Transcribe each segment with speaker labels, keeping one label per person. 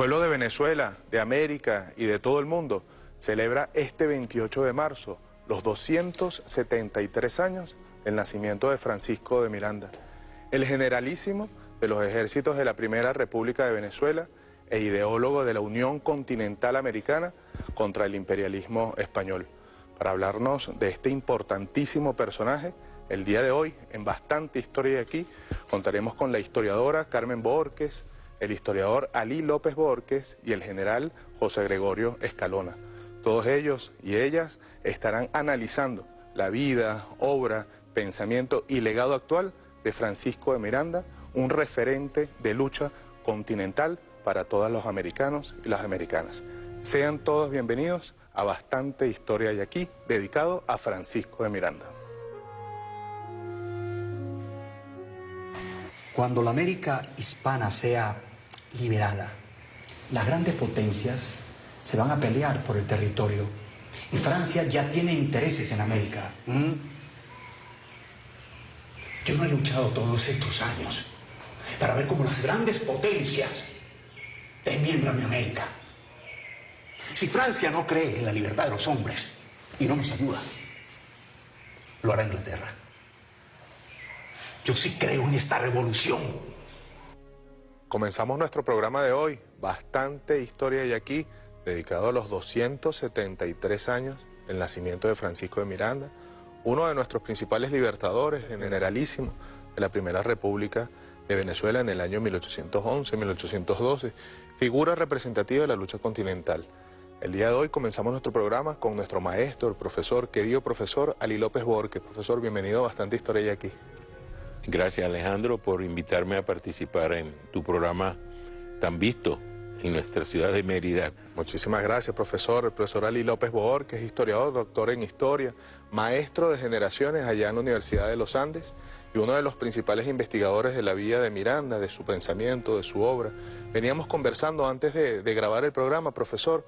Speaker 1: pueblo de Venezuela, de América y de todo el mundo celebra este 28 de marzo los 273 años del nacimiento de Francisco de Miranda, el generalísimo de los ejércitos de la Primera República de Venezuela e ideólogo de la Unión Continental Americana contra el imperialismo español. Para hablarnos de este importantísimo personaje, el día de hoy, en Bastante Historia de aquí, contaremos con la historiadora Carmen Borges, el historiador Ali López Borges y el general José Gregorio Escalona. Todos ellos y ellas estarán analizando la vida, obra, pensamiento y legado actual de Francisco de Miranda, un referente de lucha continental para todos los americanos y las americanas. Sean todos bienvenidos a Bastante Historia y aquí, dedicado a Francisco de Miranda.
Speaker 2: Cuando la América hispana sea liberada. Las grandes potencias se van a pelear por el territorio y Francia ya tiene intereses en América. Yo no he luchado todos estos años para ver cómo las grandes potencias desmiembran mi América. Si Francia no cree en la libertad de los hombres y no nos ayuda, lo hará Inglaterra. Yo sí creo en esta revolución
Speaker 1: Comenzamos nuestro programa de hoy, bastante historia y aquí, dedicado a los 273 años del nacimiento de Francisco de Miranda, uno de nuestros principales libertadores, generalísimo de la Primera República de Venezuela en el año 1811-1812, figura representativa de la lucha continental. El día de hoy comenzamos nuestro programa con nuestro maestro, el profesor, querido profesor Ali López Borges. Profesor, bienvenido a Bastante Historia y aquí.
Speaker 3: Gracias Alejandro por invitarme a participar en tu programa tan visto en nuestra ciudad de Mérida.
Speaker 1: Muchísimas gracias, profesor. El profesor Ali López Boor, que es historiador, doctor en historia, maestro de generaciones allá en la Universidad de los Andes y uno de los principales investigadores de la vida de Miranda, de su pensamiento, de su obra. Veníamos conversando antes de, grabar el programa, profesor,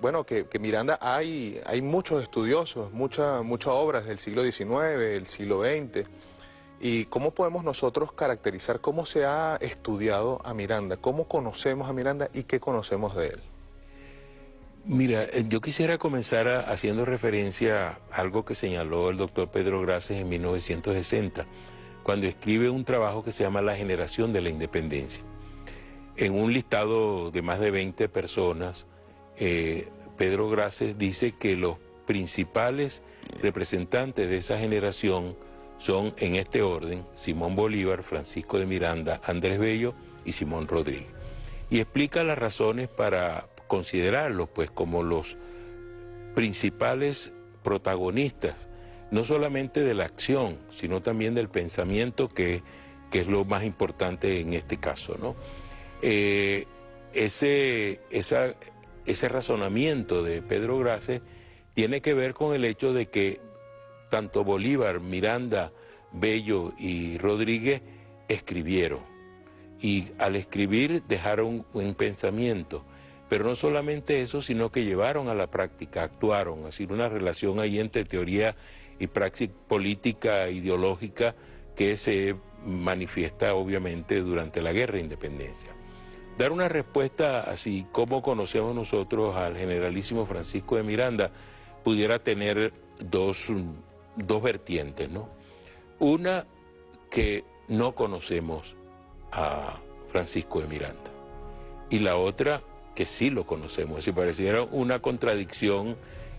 Speaker 1: bueno, que, Miranda hay, hay muchos estudiosos, muchas muchas obras del siglo XIX, del siglo XX, ¿Y cómo podemos nosotros caracterizar cómo se ha estudiado a Miranda? ¿Cómo conocemos a Miranda y qué conocemos de él?
Speaker 3: Mira, eh, yo quisiera comenzar haciendo referencia a algo que señaló el doctor Pedro Graces en 1960, cuando escribe un trabajo que se llama La generación de la independencia. En un listado de más de 20 personas, eh, Pedro Graces dice que los principales representantes de esa generación son en este orden Simón Bolívar, Francisco de Miranda, Andrés Bello y Simón Rodríguez. Y explica las razones para considerarlos pues como los principales protagonistas, no solamente de la acción, sino también del pensamiento que, es lo más importante en este caso. ¿no? Eh, ese, ese razonamiento de Pedro Grace tiene que ver con el hecho de que tanto Bolívar, Miranda, Bello y Rodríguez escribieron. Y al escribir dejaron un pensamiento. Pero no solamente eso, sino que llevaron a la práctica, actuaron, así una relación ahí entre teoría y praxis política, ideológica, que se manifiesta obviamente durante la guerra de independencia. Dar una respuesta así, como conocemos nosotros al generalísimo Francisco de Miranda, pudiera tener dos dos vertientes, ¿no? Una que no conocemos a Francisco de Miranda y la otra que sí lo conocemos. Si pareciera una contradicción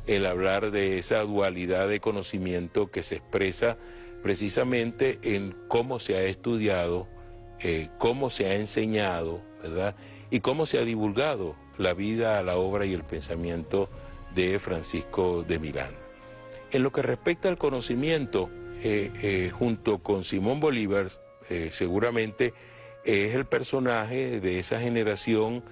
Speaker 3: el hablar de esa dualidad de conocimiento que se expresa precisamente en cómo se ha estudiado, eh, cómo se ha enseñado, ¿verdad? Y cómo se ha divulgado la vida, la obra y el pensamiento de Francisco de Miranda. En lo que respecta al conocimiento, eh, eh, junto con Simón Bolívar, eh, seguramente es el personaje de esa generación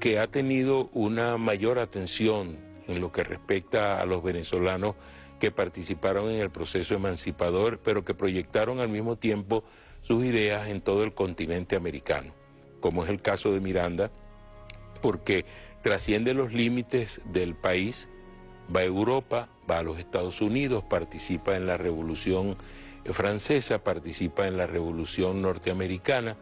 Speaker 3: que ha tenido una mayor atención en lo que respecta a los venezolanos que participaron en el proceso emancipador, pero que proyectaron al mismo tiempo sus ideas en todo el continente americano, como es el caso de Miranda, porque trasciende los límites del país, va a Europa, va a los Estados Unidos, participa en la Revolución Francesa, participa en la Revolución Norteamericana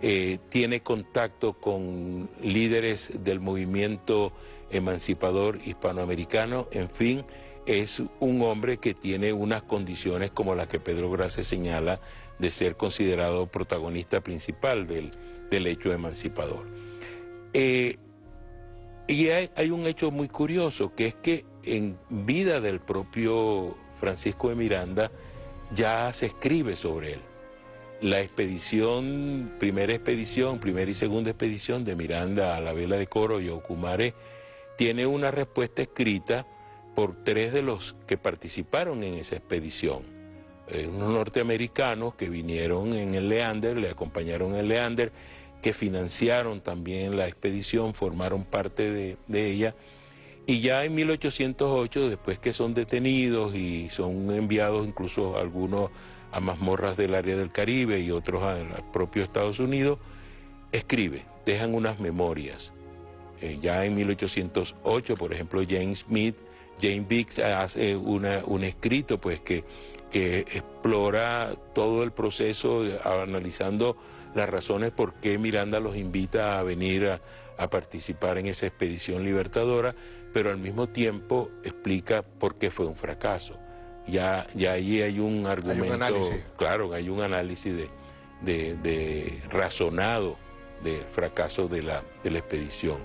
Speaker 3: eh, tiene contacto con líderes del movimiento emancipador hispanoamericano, en fin, es un hombre que tiene unas condiciones como las que Pedro Gracia señala de ser considerado protagonista principal del, hecho emancipador. Eh, y hay, un hecho muy curioso, que es que en vida del propio Francisco de Miranda ya se escribe sobre él. La expedición, primera expedición, primera y segunda expedición de Miranda a la vela de Coro y Ocumare, tiene una respuesta escrita por tres de los que participaron en esa expedición. Eh, unos norteamericanos que vinieron en el Leander, le acompañaron en el Leander, que financiaron también la expedición, formaron parte de, de ella. Y ya en 1808, después que son detenidos y son enviados incluso algunos a mazmorras del área del Caribe y otros al propio Estados Unidos, escribe, dejan unas memorias. Eh, ya en 1808, por ejemplo, James Smith, James Biggs hace una, un escrito pues que, que explora todo el proceso analizando las razones por qué Miranda los invita a venir a, participar en esa expedición libertadora, pero al mismo tiempo explica por qué fue un fracaso. Ya, ya allí hay un argumento, claro, hay un análisis de, de razonado del fracaso de la, de la expedición.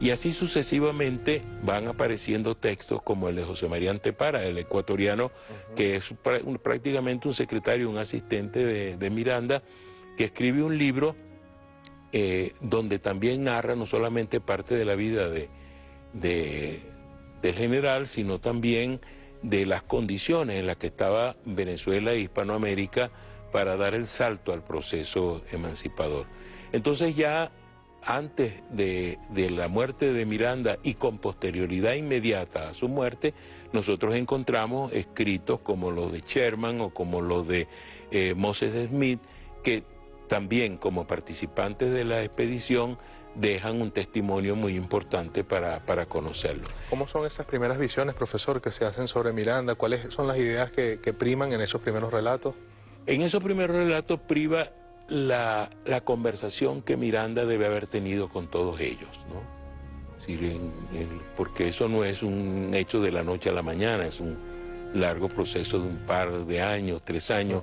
Speaker 3: Y así sucesivamente van apareciendo textos como el de José María Antepara, el ecuatoriano, que es prácticamente un secretario, un asistente de, Miranda, que escribe un libro eh, donde también narra no solamente parte de la vida de, del general, sino también de las condiciones en las que estaba Venezuela e Hispanoamérica para dar el salto al proceso emancipador. Entonces ya antes de, la muerte de Miranda y con posterioridad inmediata a su muerte, nosotros encontramos escritos como los de Sherman o como los de eh, Moses Smith, que también como participantes de la expedición dejan un testimonio muy importante para, conocerlo.
Speaker 1: ¿Cómo son esas primeras visiones, profesor, que se hacen sobre Miranda? ¿Cuáles son las ideas que, que priman en esos primeros relatos?
Speaker 3: En esos primeros relatos priva la, conversación que Miranda debe haber tenido con todos ellos, ¿no? porque eso no es un hecho de la noche a la mañana, es un largo proceso de un par de años, tres años,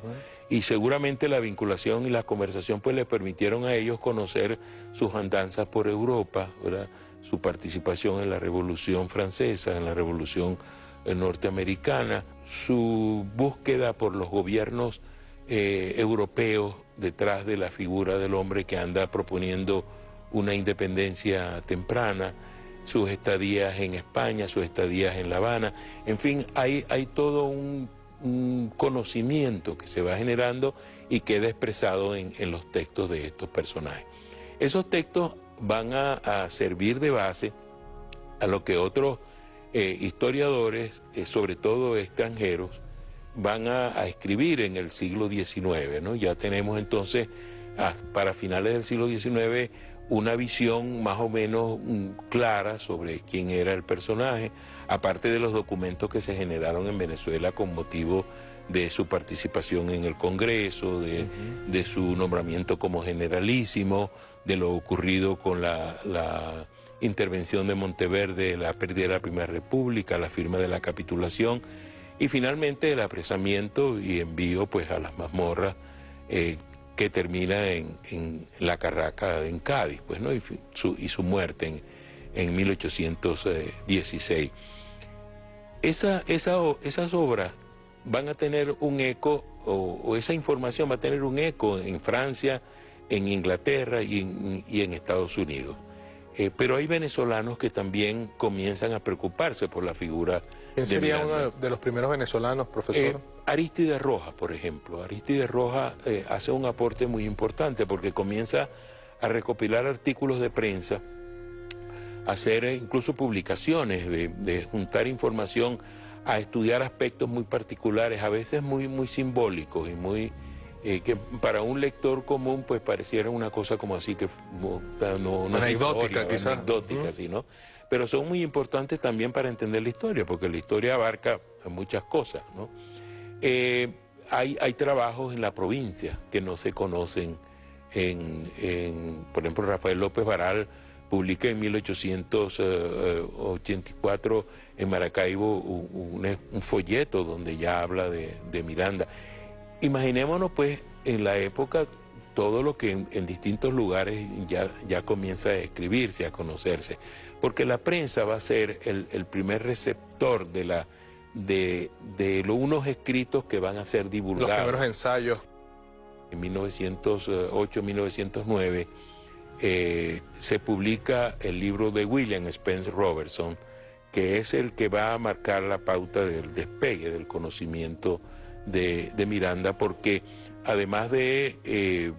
Speaker 3: y seguramente la vinculación y la conversación pues le permitieron a ellos conocer sus andanzas por Europa, su participación en la Revolución Francesa, en la Revolución eh, Norteamericana, su búsqueda por los gobiernos eh, europeos detrás de la figura del hombre que anda proponiendo una independencia temprana, sus estadías en España, sus estadías en La Habana, en fin, hay, hay todo un, conocimiento que se va generando y queda expresado en, los textos de estos personajes. Esos textos van a, servir de base a lo que otros eh, historiadores, eh, sobre todo extranjeros, van a, escribir en el siglo XIX. ¿no? Ya tenemos entonces, para finales del siglo XIX, una visión más o menos mm, clara sobre quién era el personaje, aparte de los documentos que se generaron en Venezuela con motivo de su participación en el Congreso, de, su nombramiento como generalísimo, de lo ocurrido con la, la intervención de Monteverde, la pérdida de la Primera República, la firma de la capitulación y finalmente el apresamiento y envío pues a las mazmorras eh, que termina en, la Carraca en Cádiz, pues, ¿no? y, su, y su muerte en, en 1816. Esa, esa, esas obras van a tener un eco, o, esa información va a tener un eco en Francia, en Inglaterra y y en Estados Unidos. Eh, pero hay venezolanos que también comienzan a preocuparse por la figura.
Speaker 1: ¿Quién sería uno de los primeros venezolanos, profesor? Eh,
Speaker 3: Aristide Rojas, por ejemplo. Aristide Rojas eh, hace un aporte muy importante porque comienza a recopilar artículos de prensa, a hacer incluso publicaciones, de, juntar información, a estudiar aspectos muy particulares, a veces muy, muy simbólicos y muy eh, que para un lector común pues pareciera una cosa como así que no,
Speaker 1: anecdótica quizás
Speaker 3: anecdótica ¿no? Pero son muy importantes también para entender la historia porque la historia abarca muchas cosas ¿no? Eh, hay, hay trabajos en la provincia que no se conocen en, por ejemplo, Rafael López Varal publica en 1884 en Maracaibo un, folleto donde ya habla de, Miranda. Imaginémonos pues en la época todo lo que en, distintos lugares ya, ya comienza a escribirse, a conocerse, porque la prensa va a ser el, primer receptor de, la, de, de unos escritos que van a ser divulgados. Los
Speaker 1: primeros ensayos
Speaker 3: en 1908-1909 eh, se publica el libro de William Spence Robertson, que es el que va a marcar la pauta del despegue del conocimiento de, Miranda, porque además de eh,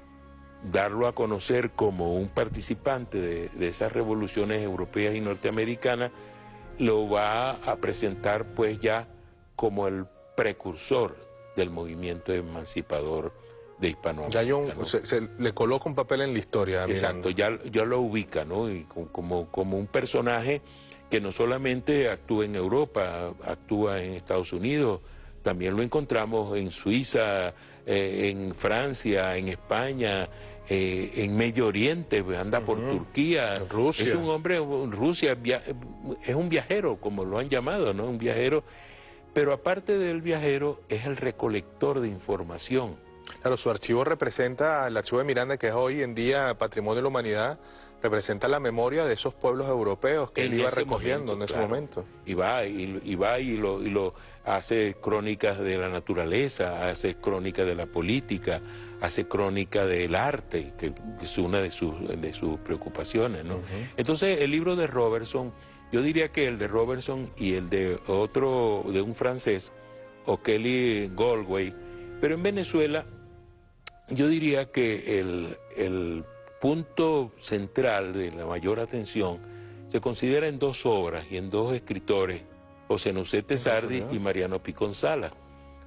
Speaker 3: darlo a conocer como un participante de, de, esas revoluciones europeas y norteamericanas, lo va a presentar pues ya como el precursor del movimiento emancipador de Hispanoamérica.
Speaker 1: Ya se, le coloca un papel en la historia.
Speaker 3: Exacto, ya, ya, lo ubica, ¿no? Y como, como un personaje que no solamente actúa en Europa, actúa en Estados Unidos, también lo encontramos en Suiza, eh, en Francia, en España, eh, en Medio Oriente, anda por Turquía.
Speaker 1: Rusia.
Speaker 3: Es un hombre, Rusia, es un viajero, como lo han llamado, ¿no? Un viajero. Pero aparte del viajero, es el recolector de información.
Speaker 1: Claro, su archivo representa, el archivo de Miranda, que es hoy en día Patrimonio de la Humanidad, representa la memoria de esos pueblos europeos que él iba recogiendo en ese momento.
Speaker 3: Y va, y, va y lo, y lo hace crónicas de la naturaleza, hace crónicas de la política, hace crónica del arte, que es una de sus, de sus preocupaciones. ¿no? Entonces, el libro de Robertson, yo diría que el de Robertson y el de otro, de un francés, O'Kelly Galway, pero en Venezuela yo diría que el, punto central de la mayor atención se considera en dos obras y en dos escritores, José Nucete Sardi y Mariano Piconzala.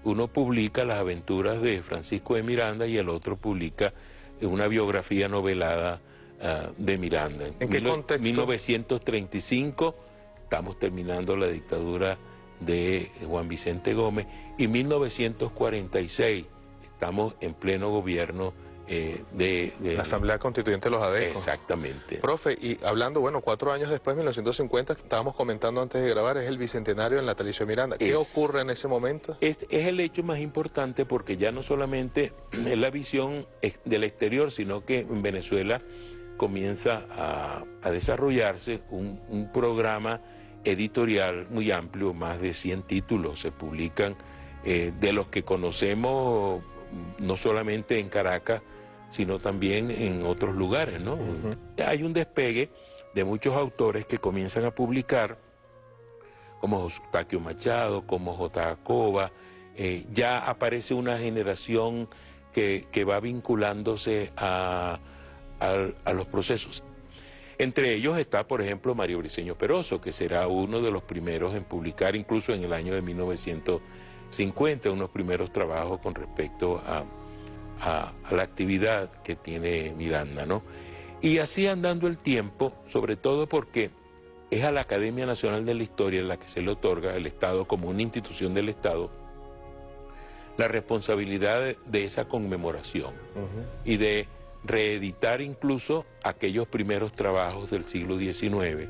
Speaker 3: Uno publica las aventuras de Francisco de Miranda y el otro publica una biografía novelada ah, de Miranda.
Speaker 1: ¿En qué contexto?
Speaker 3: 1935, estamos terminando la dictadura de Juan Vicente Gómez, y 1946 estamos en pleno gobierno eh, de,
Speaker 1: La Asamblea Constituyente de los ADECO.
Speaker 3: Exactamente.
Speaker 1: Profe, y hablando, bueno, cuatro años después, 1950, estábamos comentando antes de grabar, es el bicentenario en la Natalicio Miranda. ¿Qué ocurre en ese momento?
Speaker 3: Es, el hecho más importante porque ya no solamente es la visión del exterior, sino que en Venezuela comienza a, desarrollarse un, un programa editorial muy amplio, más de 100 títulos se publican, eh, de los que conocemos no solamente en Caracas, sino también en otros lugares, ¿no? Hay un despegue de muchos autores que comienzan a publicar, como Taquio Machado, como J. Acoba, eh, ya aparece una generación que, va vinculándose a, a, los procesos. Entre ellos está, por ejemplo, Mario Briceño Peroso, que será uno de los primeros en publicar, incluso en el año de 1950, unos primeros trabajos con respecto a, la actividad que tiene Miranda, ¿no? Y así andando el tiempo, sobre todo porque es a la Academia Nacional de la Historia la que se le otorga el Estado como una institución del Estado la responsabilidad de, esa conmemoración y de reeditar incluso aquellos primeros trabajos del siglo XIX,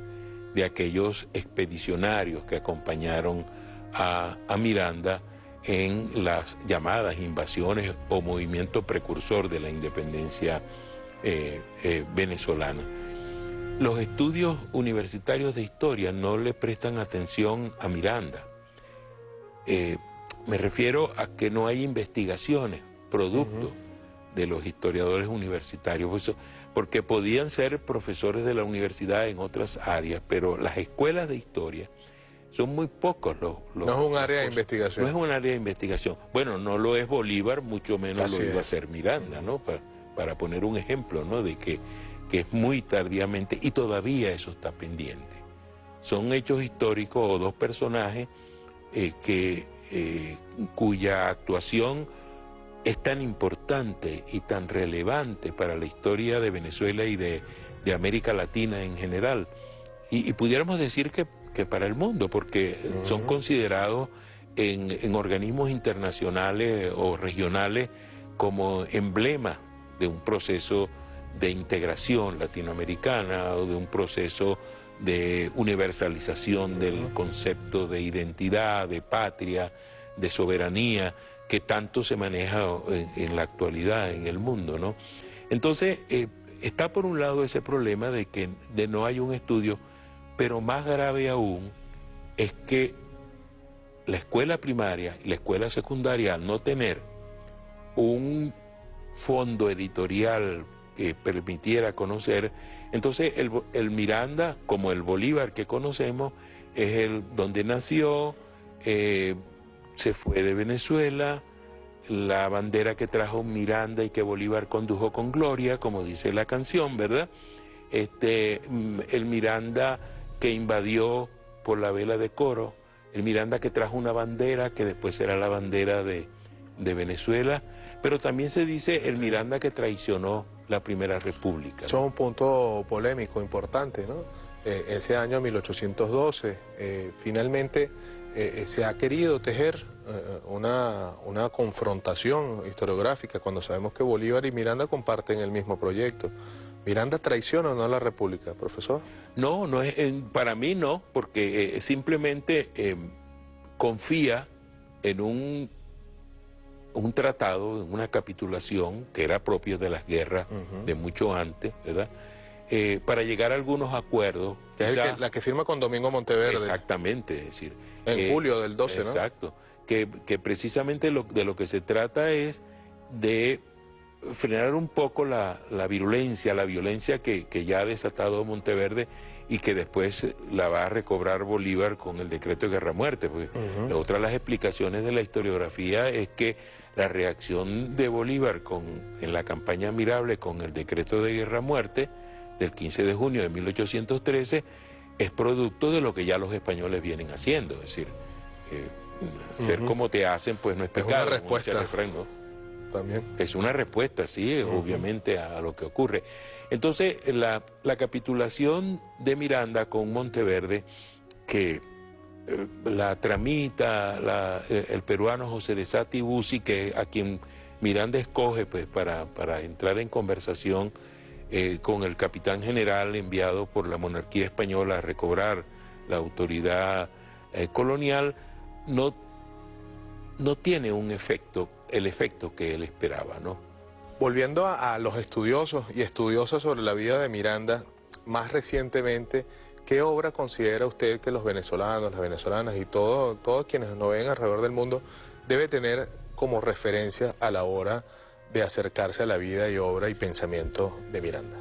Speaker 3: de aquellos expedicionarios que acompañaron a, Miranda en las llamadas invasiones o movimiento precursor de la independencia eh, eh, venezolana. Los estudios universitarios de historia no le prestan atención a Miranda. Eh, me refiero a que no hay investigaciones, producto de los historiadores universitarios, porque podían ser profesores de la universidad en otras áreas, pero las escuelas de historia son muy pocos los... no
Speaker 1: es un área de investigación.
Speaker 3: No es un área de investigación. Bueno, no lo es Bolívar, mucho menos lo iba a ser Miranda, ¿no? Para, para, poner un ejemplo, ¿no? De que, que es muy tardíamente, y todavía eso está pendiente. Son hechos históricos o dos personajes eh, que, eh, cuya actuación es tan importante y tan relevante para la historia de Venezuela y de, América Latina en general. Y, pudiéramos decir que, que, para el mundo, porque son considerados en, organismos internacionales o regionales como emblema de un proceso de integración latinoamericana o de un proceso de universalización del concepto de identidad, de patria, de soberanía, que tanto se maneja en, la actualidad en el mundo. ¿no? Entonces, eh, está por un lado ese problema de que de no hay un estudio, pero más grave aún es que la escuela primaria y la escuela secundaria, al no tener un fondo editorial que permitiera conocer, entonces el, Miranda, como el Bolívar que conocemos, es el donde nació, eh, se fue de Venezuela, la bandera que trajo Miranda y que Bolívar condujo con gloria, como dice la canción, ¿verdad? Este, mm, el Miranda que invadió por la vela de coro, el Miranda que trajo una bandera que después será la bandera de, Venezuela, pero también se dice el Miranda que traicionó la Primera República.
Speaker 1: Eso es un punto polémico importante, ¿no? Eh, ese año 1812, eh, finalmente eh, se ha querido tejer una, una, confrontación historiográfica cuando sabemos que Bolívar y Miranda comparten el mismo proyecto. ¿Miranda traiciona o no a la República, profesor?
Speaker 3: No, no es, para mí no, porque eh, simplemente eh, confía en un, un tratado, en una capitulación que era propio de las guerras de mucho antes, ¿verdad? Eh, para llegar a algunos acuerdos.
Speaker 1: es la que firma con Domingo Monteverde.
Speaker 3: Exactamente, es decir.
Speaker 1: En julio del 12,
Speaker 3: ¿no? Exacto. Que, que precisamente lo, de lo que se trata es de frenar un poco la, virulencia, la violencia que, ya ha desatado Monteverde y que después la va a recobrar Bolívar con el decreto de guerra-muerte. Otra de las explicaciones de la historiografía es que la reacción de Bolívar con, en la campaña admirable con el decreto de guerra-muerte del 15 de junio de 1813 es producto de lo que ya los españoles vienen haciendo. Es decir, eh, ser como te hacen, pues no es pecado.
Speaker 1: Es respuesta.
Speaker 3: Es una respuesta, sí, obviamente, a, lo que ocurre. Entonces, la, capitulación de Miranda con Monteverde, que eh, la tramita eh, el peruano José de Sati Busi, que a quien Miranda escoge pues, para, para entrar en conversación eh, con el capitán general enviado por la monarquía española a recobrar la autoridad colonial, no, no tiene un efecto el efecto que él esperaba, ¿no?
Speaker 1: Volviendo a, los estudiosos y estudiosas sobre la vida de Miranda, más recientemente, ¿qué obra considera usted que los venezolanos, las venezolanas y todo, todos quienes nos ven alrededor del mundo debe tener como referencia a la hora de acercarse a la vida y obra y pensamiento de Miranda?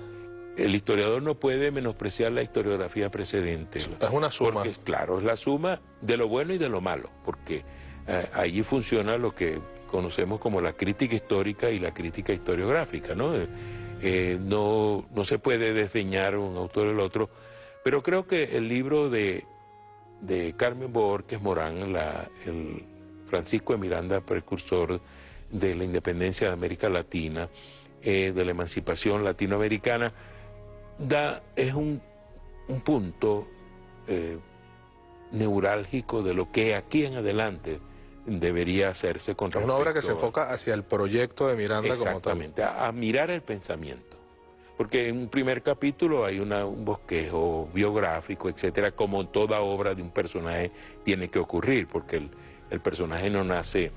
Speaker 3: El historiador no puede menospreciar la historiografía precedente. Es
Speaker 1: una suma.
Speaker 3: Porque, claro, es la suma de lo bueno y de lo malo, porque eh, allí funciona lo que conocemos como la crítica histórica y la crítica historiográfica, ¿no? Eh, no, no se puede desdeñar un autor del otro, pero creo que el libro de, de Carmen Borges Morán, el Francisco de Miranda, precursor de la independencia de América Latina, eh, de la emancipación latinoamericana, da, es un, un punto eh, neurálgico de lo que aquí en adelante debería hacerse con.
Speaker 1: Es una obra que se enfoca hacia el proyecto de Miranda como tal.
Speaker 3: Exactamente, a, mirar el pensamiento. Porque en un primer capítulo hay un bosquejo biográfico, etcétera, como toda obra de un personaje tiene que ocurrir, porque el, personaje no nace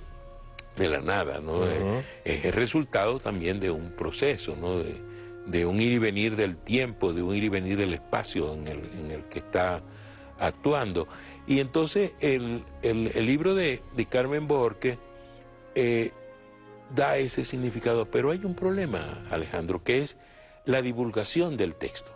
Speaker 3: de la nada, ¿no? es, el resultado también de un proceso, ¿no? De, un ir y venir del tiempo, de un ir y venir del espacio en el, en el que está actuando. Y entonces el, libro de, Carmen Borque eh, da ese significado, pero hay un problema, Alejandro, que es la divulgación del texto.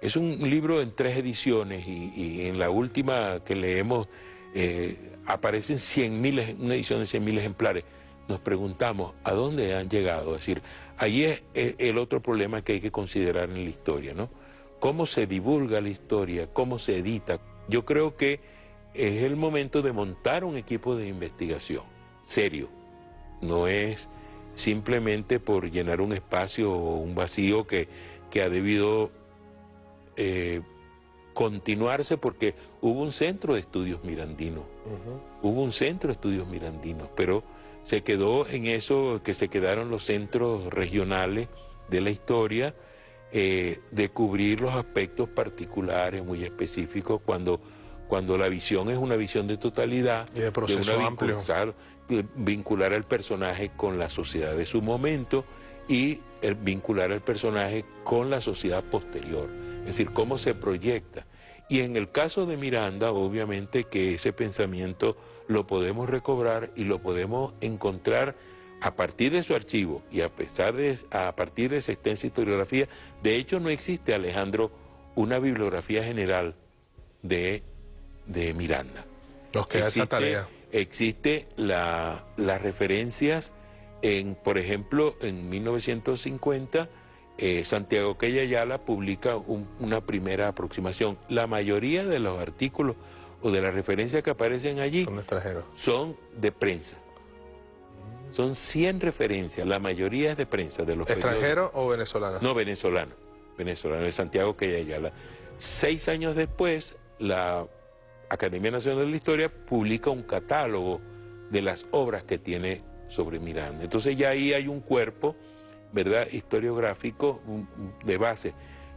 Speaker 3: Es un libro en tres ediciones y, en la última que leemos eh, aparecen 100 mil, una edición de 100 mil ejemplares. Nos preguntamos a dónde han llegado. Es decir, ahí es el otro problema que hay que considerar en la historia, ¿no? Cómo se divulga la historia, cómo se edita. Yo creo que es el momento de montar un equipo de investigación serio. No es simplemente por llenar un espacio o un vacío que, que ha debido eh, continuarse porque hubo un centro de estudios mirandinos. Hubo un centro de estudios mirandinos, pero se quedó en eso que se quedaron los centros regionales de la historia, eh, de cubrir los aspectos particulares muy específicos cuando, cuando la visión es una visión de totalidad.
Speaker 1: Y de proceso amplio.
Speaker 3: Vincular, al personaje con la sociedad de su momento y el vincular al personaje con la sociedad posterior, es decir, cómo se proyecta. Y en el caso de Miranda, obviamente que ese pensamiento lo podemos recobrar y lo podemos encontrar a partir de su archivo y a, pesar de, a partir de esa extensa historiografía, de hecho no existe, Alejandro, una bibliografía general de, de Miranda.
Speaker 1: Nos queda
Speaker 3: existe,
Speaker 1: esa tarea.
Speaker 3: Existe la, las referencias en, por ejemplo, en 1950, eh, Santiago Ayala publica una primera aproximación. La mayoría de los artículos o de las referencias que aparecen allí
Speaker 1: son,
Speaker 3: son de prensa. Son 100 referencias, la mayoría es de prensa. de los
Speaker 1: ¿Extranjeros o venezolanos?
Speaker 3: No, venezolano, venezolano, de Santiago Ayala. Seis años después, la Academia Nacional de la Historia publica un catálogo de las obras que tiene sobre Miranda. Entonces ya ahí hay un cuerpo, ¿verdad?, historiográfico de base.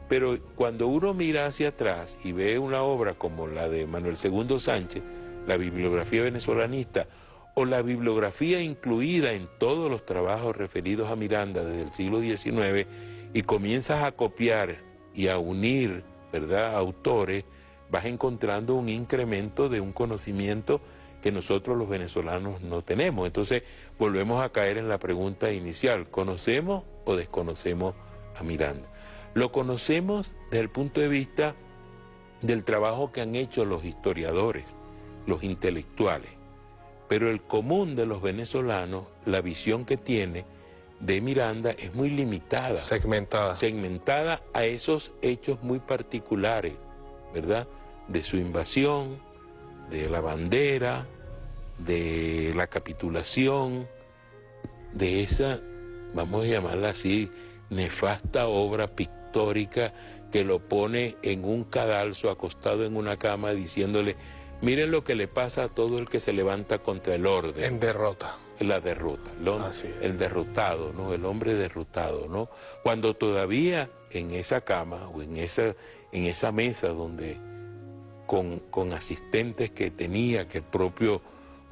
Speaker 3: Pero cuando uno mira hacia atrás y ve una obra como la de Manuel II Sánchez, la bibliografía venezolanista, o la bibliografía incluida en todos los trabajos referidos a Miranda desde el siglo XIX, y comienzas a copiar y a unir, ¿verdad?, autores, vas encontrando un incremento de un conocimiento que nosotros los venezolanos no tenemos. Entonces volvemos a caer en la pregunta inicial, ¿conocemos o desconocemos a Miranda? Lo conocemos desde el punto de vista del trabajo que han hecho los historiadores, los intelectuales, pero el común de los venezolanos, la visión que tiene de Miranda es muy limitada.
Speaker 1: Segmentada.
Speaker 3: Segmentada a esos hechos muy particulares, ¿verdad? De su invasión, de la bandera, de la capitulación, de esa, vamos a llamarla así, nefasta obra pictórica que lo pone en un cadalso acostado en una cama diciéndole, miren lo que le pasa a todo el que se levanta contra el orden.
Speaker 1: En derrota.
Speaker 3: La derrota, el derrotado, ¿no? El hombre derrotado, ¿no? Cuando todavía en esa cama o en esa, en esa mesa donde con, asistentes que tenía, que el propio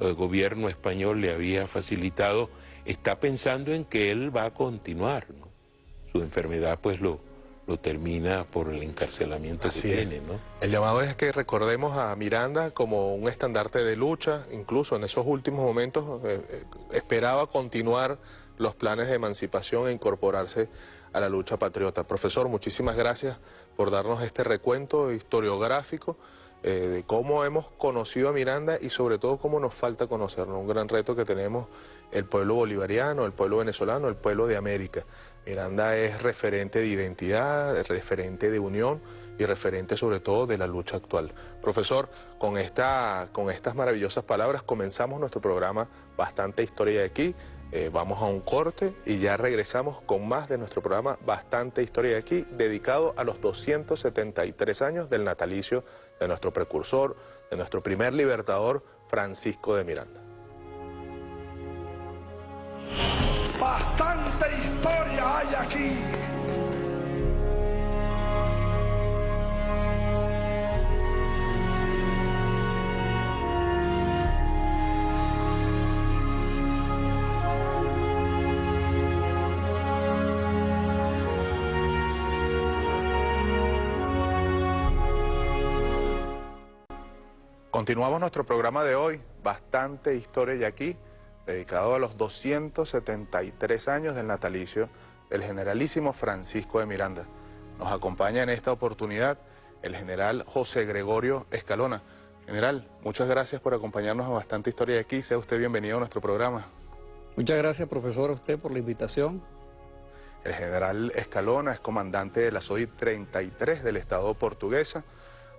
Speaker 3: eh, gobierno español le había facilitado, está pensando en que él va a continuar. Su enfermedad pues lo, lo termina por el encarcelamiento que tiene. ¿no?
Speaker 1: El llamado es que recordemos a Miranda como un estandarte de lucha, incluso en esos últimos momentos eh, eh, esperaba continuar los planes de emancipación e incorporarse a la lucha patriota. Profesor, muchísimas gracias por darnos este recuento historiográfico eh, de cómo hemos conocido a Miranda y sobre todo cómo nos falta conocernos. Un gran reto que tenemos el pueblo bolivariano, el pueblo venezolano, el pueblo de América. Miranda es referente de identidad, referente de unión y referente sobre todo de la lucha actual. Profesor, con, esta, con estas maravillosas palabras comenzamos nuestro programa Bastante Historia de aquí. Eh, vamos a un corte y ya regresamos con más de nuestro programa Bastante Historia de aquí, dedicado a los 273 años del natalicio de nuestro precursor, de nuestro primer libertador, Francisco de Miranda.
Speaker 4: Bastante hay aquí.
Speaker 1: Continuamos nuestro programa de hoy, bastante historia y aquí, dedicado a los 273 años del natalicio del generalísimo Francisco de Miranda. Nos acompaña en esta oportunidad el general José Gregorio Escalona. General, muchas gracias por acompañarnos a Bastante Historia de aquí. Sea usted bienvenido a nuestro programa.
Speaker 5: Muchas gracias, profesor, a usted por la invitación.
Speaker 1: El general Escalona es comandante de la SOI 33 del Estado portuguesa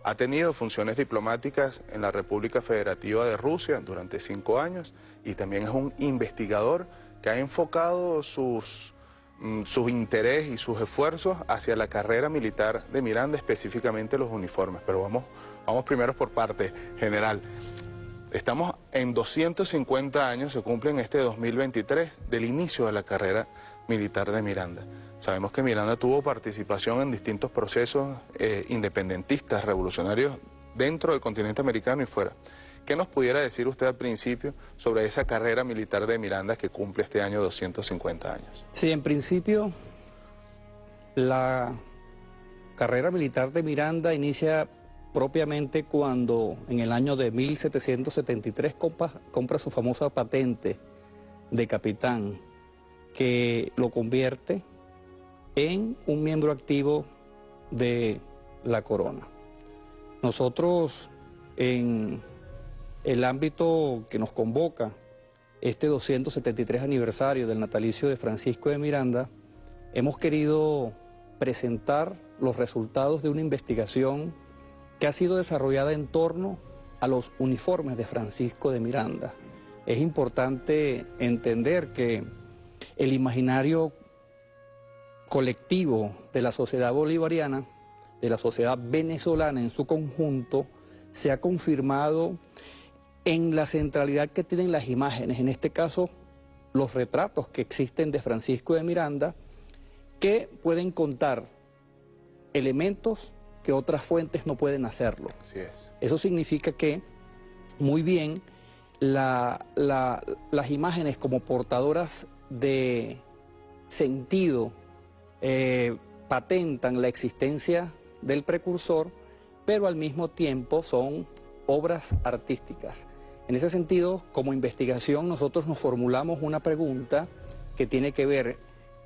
Speaker 1: ha tenido funciones diplomáticas en la República Federativa de Rusia durante cinco años y también es un investigador que ha enfocado sus, mm, sus interés y sus esfuerzos hacia la carrera militar de Miranda, específicamente los uniformes. Pero vamos, vamos primero por parte general. Estamos en 250 años, se cumple en este 2023, del inicio de la carrera militar de Miranda. Sabemos que Miranda tuvo participación en distintos procesos eh, independentistas, revolucionarios, dentro del continente americano y fuera. ¿Qué nos pudiera decir usted al principio sobre esa carrera militar de Miranda que cumple este año 250 años?
Speaker 5: Sí, en principio la carrera militar de Miranda inicia propiamente cuando en el año de 1773 compra, compra su famosa patente de capitán que lo convierte en un miembro activo de la corona. Nosotros en el ámbito que nos convoca, este 273 aniversario del natalicio de Francisco de Miranda, hemos querido presentar los resultados de una investigación que ha sido desarrollada en torno a los uniformes de Francisco de Miranda. Es importante entender que el imaginario colectivo de la sociedad bolivariana, de la sociedad venezolana en su conjunto, se ha confirmado en la centralidad que tienen las imágenes, en este caso los retratos que existen de Francisco de Miranda, que pueden contar elementos que otras fuentes no pueden hacerlo.
Speaker 1: Así es.
Speaker 5: Eso significa que, muy bien, las imágenes como portadoras de sentido eh, patentan la existencia del precursor, pero al mismo tiempo son obras artísticas. En ese sentido, como investigación, nosotros nos formulamos una pregunta que tiene que ver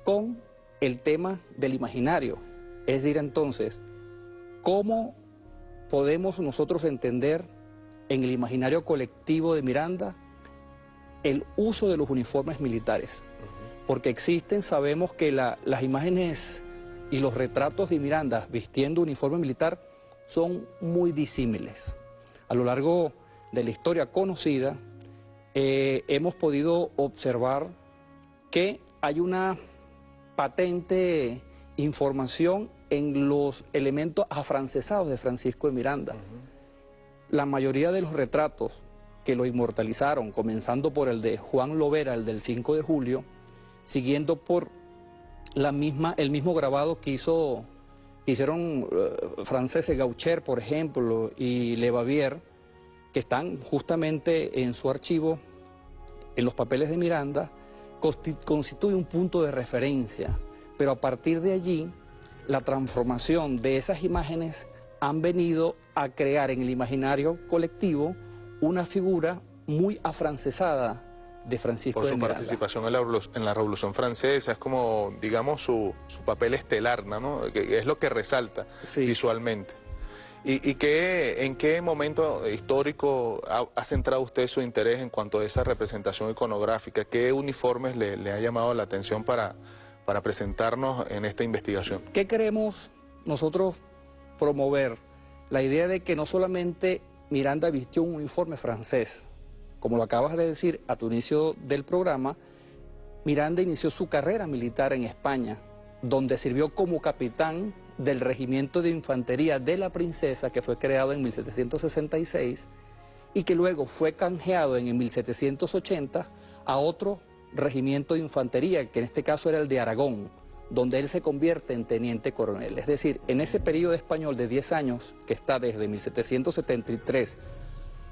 Speaker 5: con el tema del imaginario. Es decir, entonces, ¿cómo podemos nosotros entender en el imaginario colectivo de Miranda el uso de los uniformes militares? Porque existen, sabemos que las imágenes y los retratos de Miranda vistiendo uniforme militar son muy disímiles. A lo largo de la historia conocida, eh, hemos podido observar que hay una patente información en los elementos afrancesados de Francisco de Miranda. La mayoría de los retratos que lo inmortalizaron, comenzando por el de Juan Lovera, el del 5 de julio, siguiendo por la misma, el mismo grabado que hizo, hicieron uh, franceses Gaucher, por ejemplo, y Le Bavier, que están justamente en su archivo, en los papeles de Miranda, constituye un punto de referencia, pero a partir de allí, la transformación de esas imágenes han venido a crear en el imaginario colectivo una figura muy afrancesada de Francisco
Speaker 1: Por
Speaker 5: su
Speaker 1: participación en la, en la, Revolución Francesa, es como, digamos, su, papel estelar, ¿no? Que es lo que resalta visualmente. ¿Y, y qué, en qué momento histórico ha, centrado usted su interés en cuanto a esa representación iconográfica? ¿Qué uniformes le, le ha llamado la atención para, para presentarnos en esta investigación?
Speaker 5: ¿Qué queremos nosotros promover? La idea de que no solamente Miranda vistió un uniforme francés, como lo acabas de decir a tu inicio del programa, Miranda inició su carrera militar en España, donde sirvió como capitán del Regimiento de Infantería de la Princesa, que fue creado en 1766, y que luego fue canjeado en 1780 a otro regimiento de infantería, que en este caso era el de Aragón, donde él se convierte en teniente coronel. Es decir, en ese periodo español de 10 años, que está desde 1773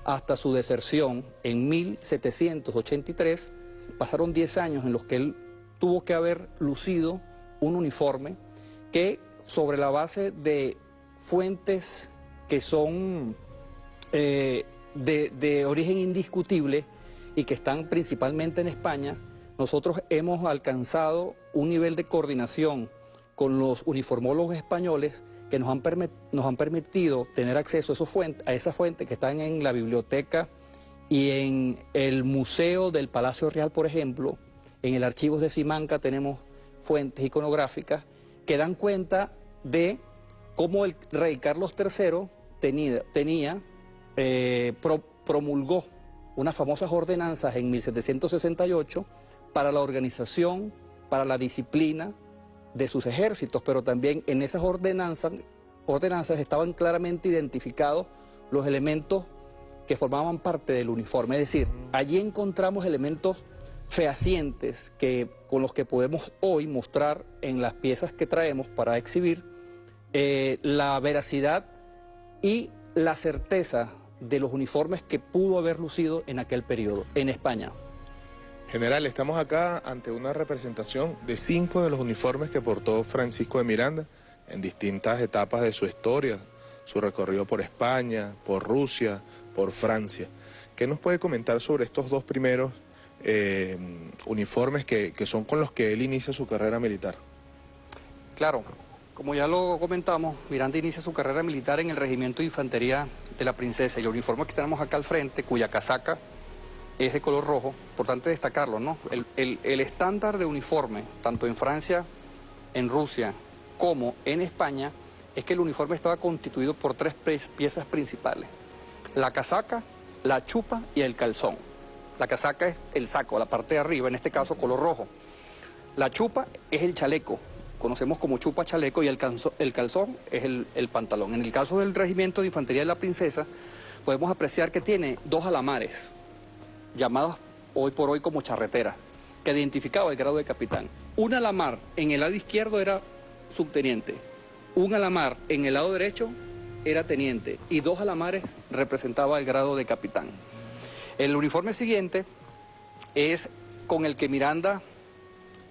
Speaker 5: hasta su deserción en 1783, pasaron 10 años en los que él tuvo que haber lucido un uniforme que sobre la base de fuentes que son eh, de, origen indiscutible y que están principalmente en España, nosotros hemos alcanzado un nivel de coordinación con los uniformólogos españoles que nos han, nos han permitido tener acceso a, esas fuentes que están en la biblioteca y en el Museo del Palacio Real, por ejemplo, en el Archivo de Simanca tenemos fuentes iconográficas que dan cuenta de cómo el rey Carlos III tenía, tenía eh, promulgó unas famosas ordenanzas en 1768 para la organización, para la disciplina de sus ejércitos, pero también en esas ordenanzas, ordenanzas estaban claramente identificados los elementos que formaban parte del uniforme. Es decir, allí encontramos elementos fehacientes que, con los que podemos hoy mostrar en las piezas que traemos para exhibir eh, la veracidad y la certeza de los uniformes que pudo haber lucido en aquel periodo en España.
Speaker 1: General, estamos acá ante una representación de cinco de los uniformes que portó Francisco de Miranda en distintas etapas de su historia, su recorrido por España, por Rusia, por Francia. ¿Qué nos puede comentar sobre estos dos primeros eh, uniformes que, que son con los que él inicia su carrera militar?
Speaker 5: Claro, como ya lo comentamos, Miranda inicia su carrera militar en el Regimiento de Infantería de la Princesa y el uniforme que tenemos acá al frente, cuya casaca es de color rojo, importante destacarlo, ¿no? El, estándar de uniforme, tanto en Francia, en Rusia, como en España, es que el uniforme estaba constituido por tres piezas principales. La casaca, la chupa y el calzón. La casaca es el saco, la parte de arriba, en este caso color rojo. La chupa es el chaleco, conocemos como chupa chaleco, y el, calzón es el pantalón. En el caso del Regimiento de Infantería de la Princesa, podemos apreciar que tiene dos alamares, llamadas hoy por hoy como charretera, que identificaba el grado de capitán. Un alamar en el lado izquierdo era subteniente, un alamar en el lado derecho era teniente y dos alamares representaba el grado de capitán. El uniforme siguiente es con el que Miranda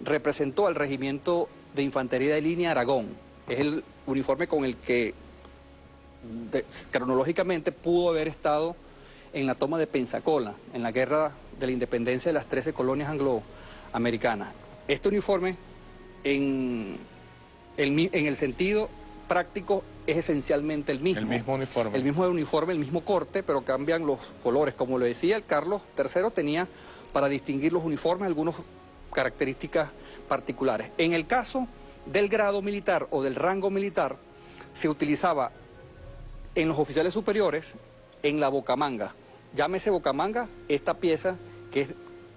Speaker 5: representó al regimiento de infantería de línea Aragón. Es el uniforme con el que cronológicamente pudo haber estado en la toma de Pensacola, en la guerra de la independencia de las 13 colonias angloamericanas. Este uniforme, en el, en el sentido práctico, es esencialmente el mismo.
Speaker 1: El mismo uniforme.
Speaker 5: El mismo uniforme, el mismo corte, pero cambian los colores. Como lo decía, el Carlos III tenía para distinguir los uniformes algunas características particulares. En el caso del grado militar o del rango militar, se utilizaba en los oficiales superiores en la bocamanga. Llámese bocamanga esta pieza que es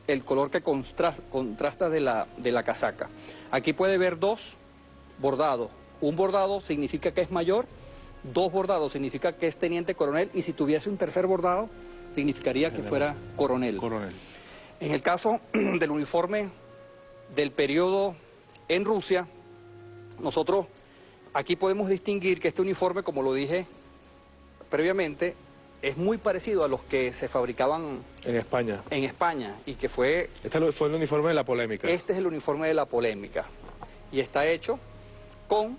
Speaker 5: el color que contrasta de la, de la casaca. Aquí puede ver dos bordados. Un bordado significa que es mayor, dos bordados significa que es teniente coronel y si tuviese un tercer bordado significaría que fuera coronel.
Speaker 1: Coronel.
Speaker 5: En el caso del uniforme del periodo en Rusia, nosotros aquí podemos distinguir que este uniforme, como lo dije previamente, es muy parecido a los que se fabricaban
Speaker 1: en España.
Speaker 5: En España y que fue...
Speaker 1: Este fue el uniforme de la polémica.
Speaker 5: Este es el uniforme de la polémica y está hecho con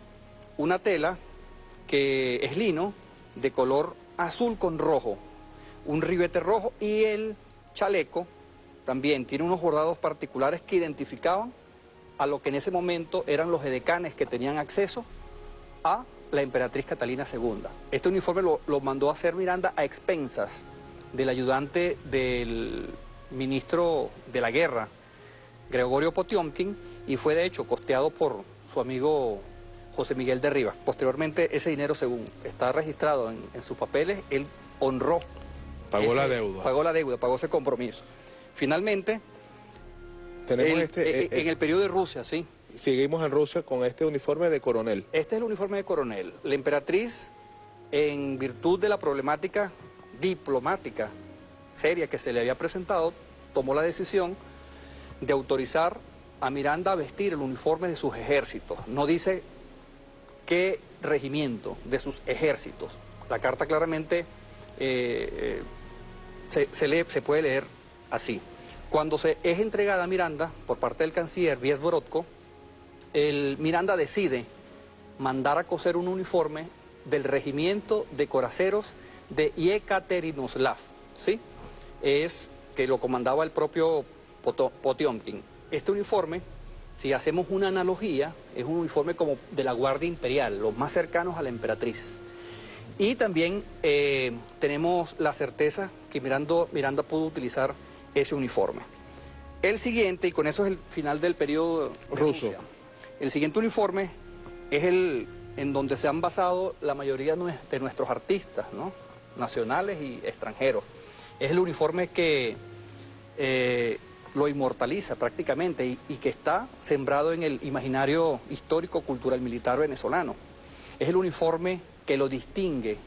Speaker 5: una tela que es lino de color azul con rojo, un ribete rojo y el chaleco también tiene unos bordados particulares que identificaban a lo que en ese momento eran los edecanes que tenían acceso a la emperatriz Catalina II. Este uniforme lo, mandó a hacer Miranda a expensas del ayudante del ministro de la guerra, Gregorio Potiomkin, y fue de hecho costeado por su amigo José Miguel de Rivas. Posteriormente ese dinero, según está registrado en, sus papeles, él honró.
Speaker 1: Pagó la deuda.
Speaker 5: Pagó la deuda, pagó ese compromiso. Finalmente, Tenemos este, eh, en el periodo de Rusia, sí,
Speaker 1: seguimos en Rusia con este uniforme de coronel.
Speaker 5: Este es el uniforme de coronel. La emperatriz, en virtud de la problemática diplomática seria que se le había presentado, tomó la decisión de autorizar a Miranda a vestir el uniforme de sus ejércitos. No dice qué regimiento de sus ejércitos. La carta claramente eh, eh, se, puede leer así. Cuando se es entregada a Miranda por parte del canciller Vies Borodko, el Miranda decide mandar a coser un uniforme del regimiento de coraceros de Yekaterinoslav, ¿sí? Es que lo comandaba el propio Potiomkin. Este uniforme, si hacemos una analogía, es un uniforme como de la Guardia Imperial, los más cercanos a la emperatriz. Y también eh, tenemos la certeza que Miranda, Miranda pudo utilizar ese uniforme. El siguiente, y con eso es el final del periodo
Speaker 1: ruso.
Speaker 5: El siguiente uniforme es el en donde se han basado la mayoría de nuestros artistas, ¿no? nacionales y extranjeros. Es el uniforme que eh, lo inmortaliza prácticamente y, que está sembrado en el imaginario histórico, cultural, militar venezolano. Es el uniforme que lo distingue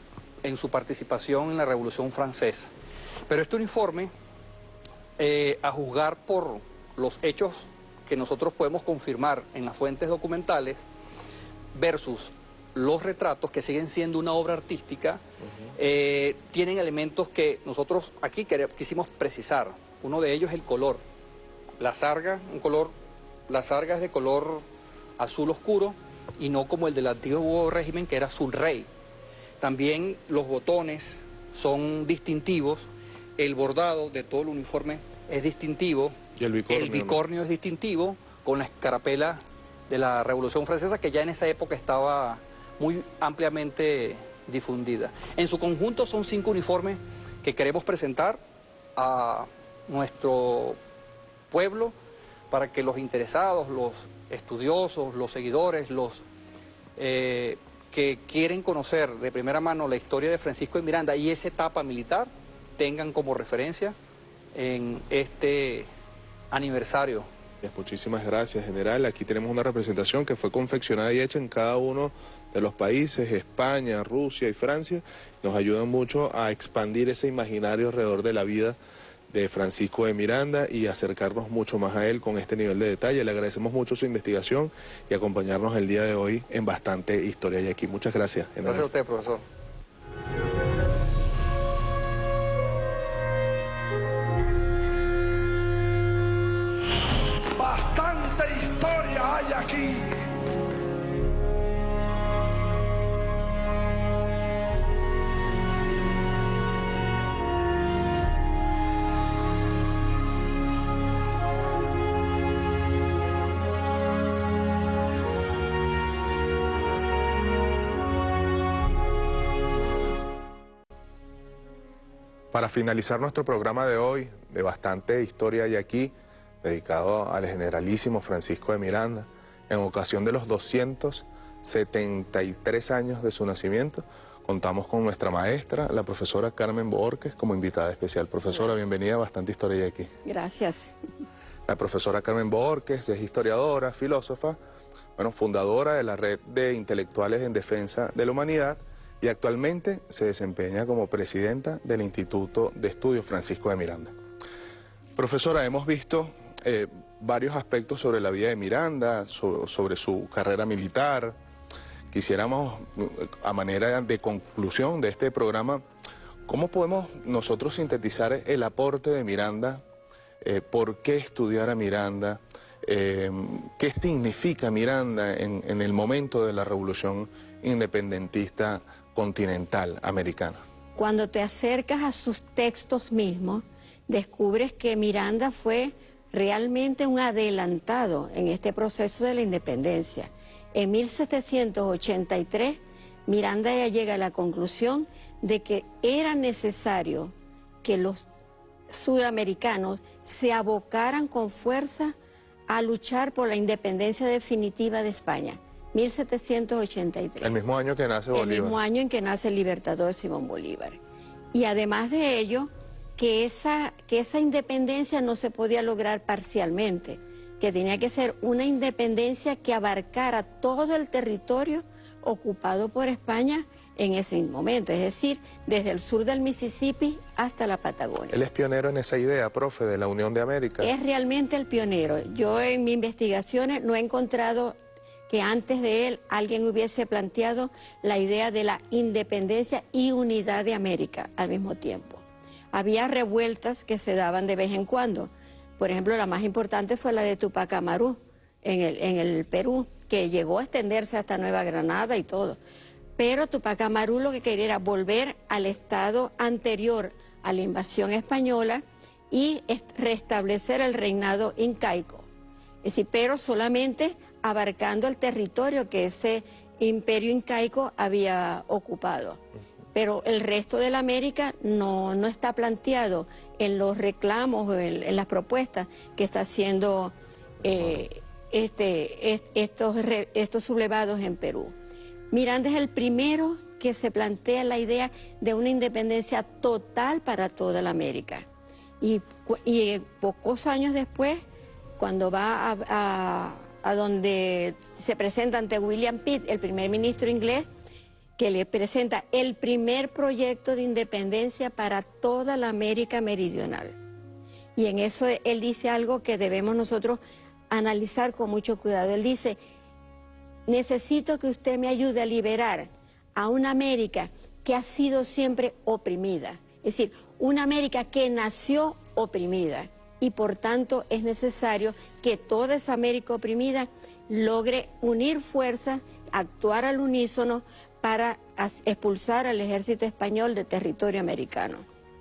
Speaker 5: en su participación en la Revolución Francesa. Pero este uniforme, eh, a juzgar por los hechos que nosotros podemos confirmar en las fuentes documentales, versus los retratos, que siguen siendo una obra artística, eh, tienen elementos que nosotros aquí quisimos precisar. Uno de ellos es el color. La sarga, un color, la sarga es de color azul oscuro y no como el del antiguo régimen que era azul rey. También los botones son distintivos, el bordado de todo el uniforme es distintivo,
Speaker 1: y el bicornio,
Speaker 5: el bicornio es distintivo, con la escarapela de la Revolución Francesa que ya en esa época estaba muy ampliamente difundida. En su conjunto son cinco uniformes que queremos presentar a nuestro pueblo para que los interesados, los estudiosos, los seguidores, los eh, que quieren conocer de primera mano la historia de Francisco de Miranda y esa etapa militar tengan como referencia en este aniversario.
Speaker 1: Muchísimas gracias, general. Aquí tenemos una representación que fue confeccionada y hecha en cada uno de los países, España, Rusia y Francia. Nos ayudan mucho a expandir ese imaginario alrededor de la vida de Francisco de Miranda y acercarnos mucho más a él con este nivel de detalle. Le agradecemos mucho su investigación y acompañarnos el día de hoy en bastante historia y aquí. Muchas gracias.
Speaker 5: Gracias a usted, profesor.
Speaker 1: Para finalizar nuestro programa de hoy, de bastante historia y aquí, dedicado al generalísimo Francisco de Miranda, en ocasión de los 273 años de su nacimiento, contamos con nuestra maestra, la profesora Carmen Borges, como invitada especial. Profesora, bienvenida a Bastante Historia y aquí.
Speaker 6: Gracias.
Speaker 1: La profesora Carmen Borges es historiadora, filósofa, bueno, fundadora de la Red de Intelectuales en Defensa de la Humanidad y actualmente se desempeña como presidenta del Instituto de Estudios Francisco de Miranda. Profesora, hemos visto eh, varios aspectos sobre la vida de Miranda, sobre su carrera militar. Quisiéramos, a manera de conclusión de este programa, ¿cómo podemos nosotros sintetizar el aporte de Miranda? Eh, ¿Por qué estudiar a Miranda? Eh, ¿Qué significa Miranda en, en el momento de la revolución independentista continental americana.
Speaker 6: Cuando te acercas a sus textos mismos, descubres que Miranda fue realmente un adelantado en este proceso de la independencia. En 1783, Miranda ya llega a la conclusión de que era necesario que los sudamericanos se abocaran con fuerza a luchar por la independencia definitiva de España. 1783.
Speaker 1: El mismo año que nace Bolívar.
Speaker 6: El mismo año en que nace el libertador Simón Bolívar. Y además de ello, que esa, que esa independencia no se podía lograr parcialmente, que tenía que ser una independencia que abarcara todo el territorio ocupado por España en ese momento, es decir, desde el sur del Mississippi hasta la Patagonia.
Speaker 1: Él es pionero en esa idea, profe, de la Unión de América.
Speaker 6: Es realmente el pionero. Yo en mis investigaciones no he encontrado que antes de él alguien hubiese planteado la idea de la independencia y unidad de América al mismo tiempo. Había revueltas que se daban de vez en cuando. Por ejemplo, la más importante fue la de Tupac Amaru en el, en el Perú, que llegó a extenderse hasta Nueva Granada y todo. Pero Tupac Amaru lo que quería era volver al estado anterior a la invasión española y restablecer el reinado incaico. Es decir, pero solamente abarcando el territorio que ese imperio incaico había ocupado. Pero el resto de la América no, no está planteado en los reclamos, en, en las propuestas que está haciendo eh, este, estos, estos sublevados en Perú. Miranda es el primero que se plantea la idea de una independencia total para toda la América. Y, y pocos años después, cuando va a a donde se presenta ante William Pitt, el primer ministro inglés, que le presenta el primer proyecto de independencia para toda la América Meridional. Y en eso él dice algo que debemos nosotros analizar con mucho cuidado. Él dice, necesito que usted me ayude a liberar a una América que ha sido siempre oprimida. Es decir, una América que nació oprimida y por tanto es necesario que toda esa América oprimida logre unir fuerzas, actuar al unísono para expulsar al ejército español de territorio americano.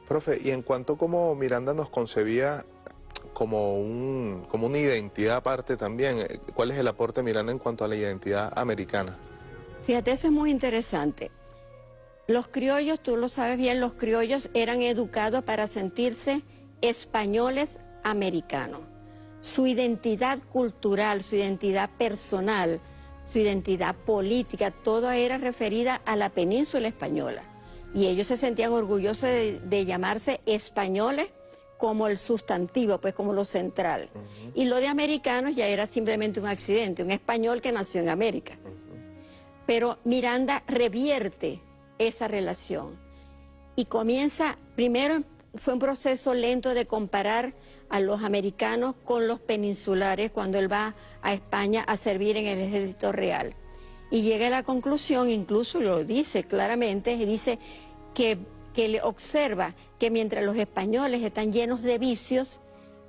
Speaker 1: Profe, y en cuanto como Miranda nos concebía como, un, como una identidad aparte también, eh, ¿cuál es el aporte de Miranda en cuanto a la identidad americana?
Speaker 6: Fíjate, eso es muy interesante. Los criollos, tú lo sabes bien, los criollos eran educados para sentirse españoles americanos. Su identidad cultural, su identidad personal, su identidad política, todo era referida a la península española. Y ellos se sentían orgullosos de, llamarse españoles como el sustantivo, pues como lo central. Y lo de americanos ya era simplemente un accidente, un español que nació en América. Pero Miranda revierte esa relación y comienza, primero fue un proceso lento de comparar a los americanos con los peninsulares cuando él va a España a servir en el ejército real. Y llega a la conclusión, incluso lo dice claramente, dice que, que le observa que mientras los españoles están llenos de vicios,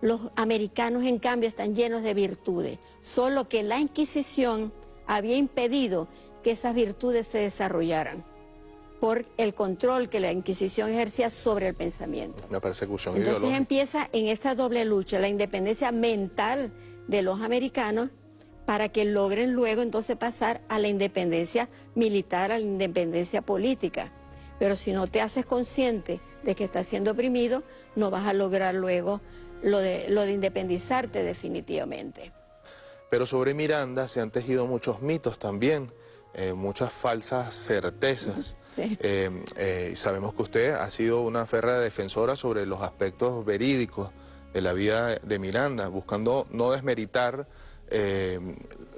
Speaker 6: los americanos en cambio están llenos de virtudes. Solo que la Inquisición había impedido que esas virtudes se desarrollaran por el control que la Inquisición ejercía sobre el pensamiento.
Speaker 1: La persecución
Speaker 6: Entonces empieza en esa doble lucha, la independencia mental de los americanos para que logren luego entonces pasar a la independencia militar, a la independencia política. Pero si no te haces consciente de que estás siendo oprimido, no vas a lograr luego lo de, lo de independizarte definitivamente.
Speaker 1: Pero sobre Miranda se han tejido muchos mitos también, eh, muchas falsas certezas. Eh, eh, sabemos que usted ha sido una férrea defensora sobre los aspectos verídicos de la vida de Miranda, buscando no desmeritar eh,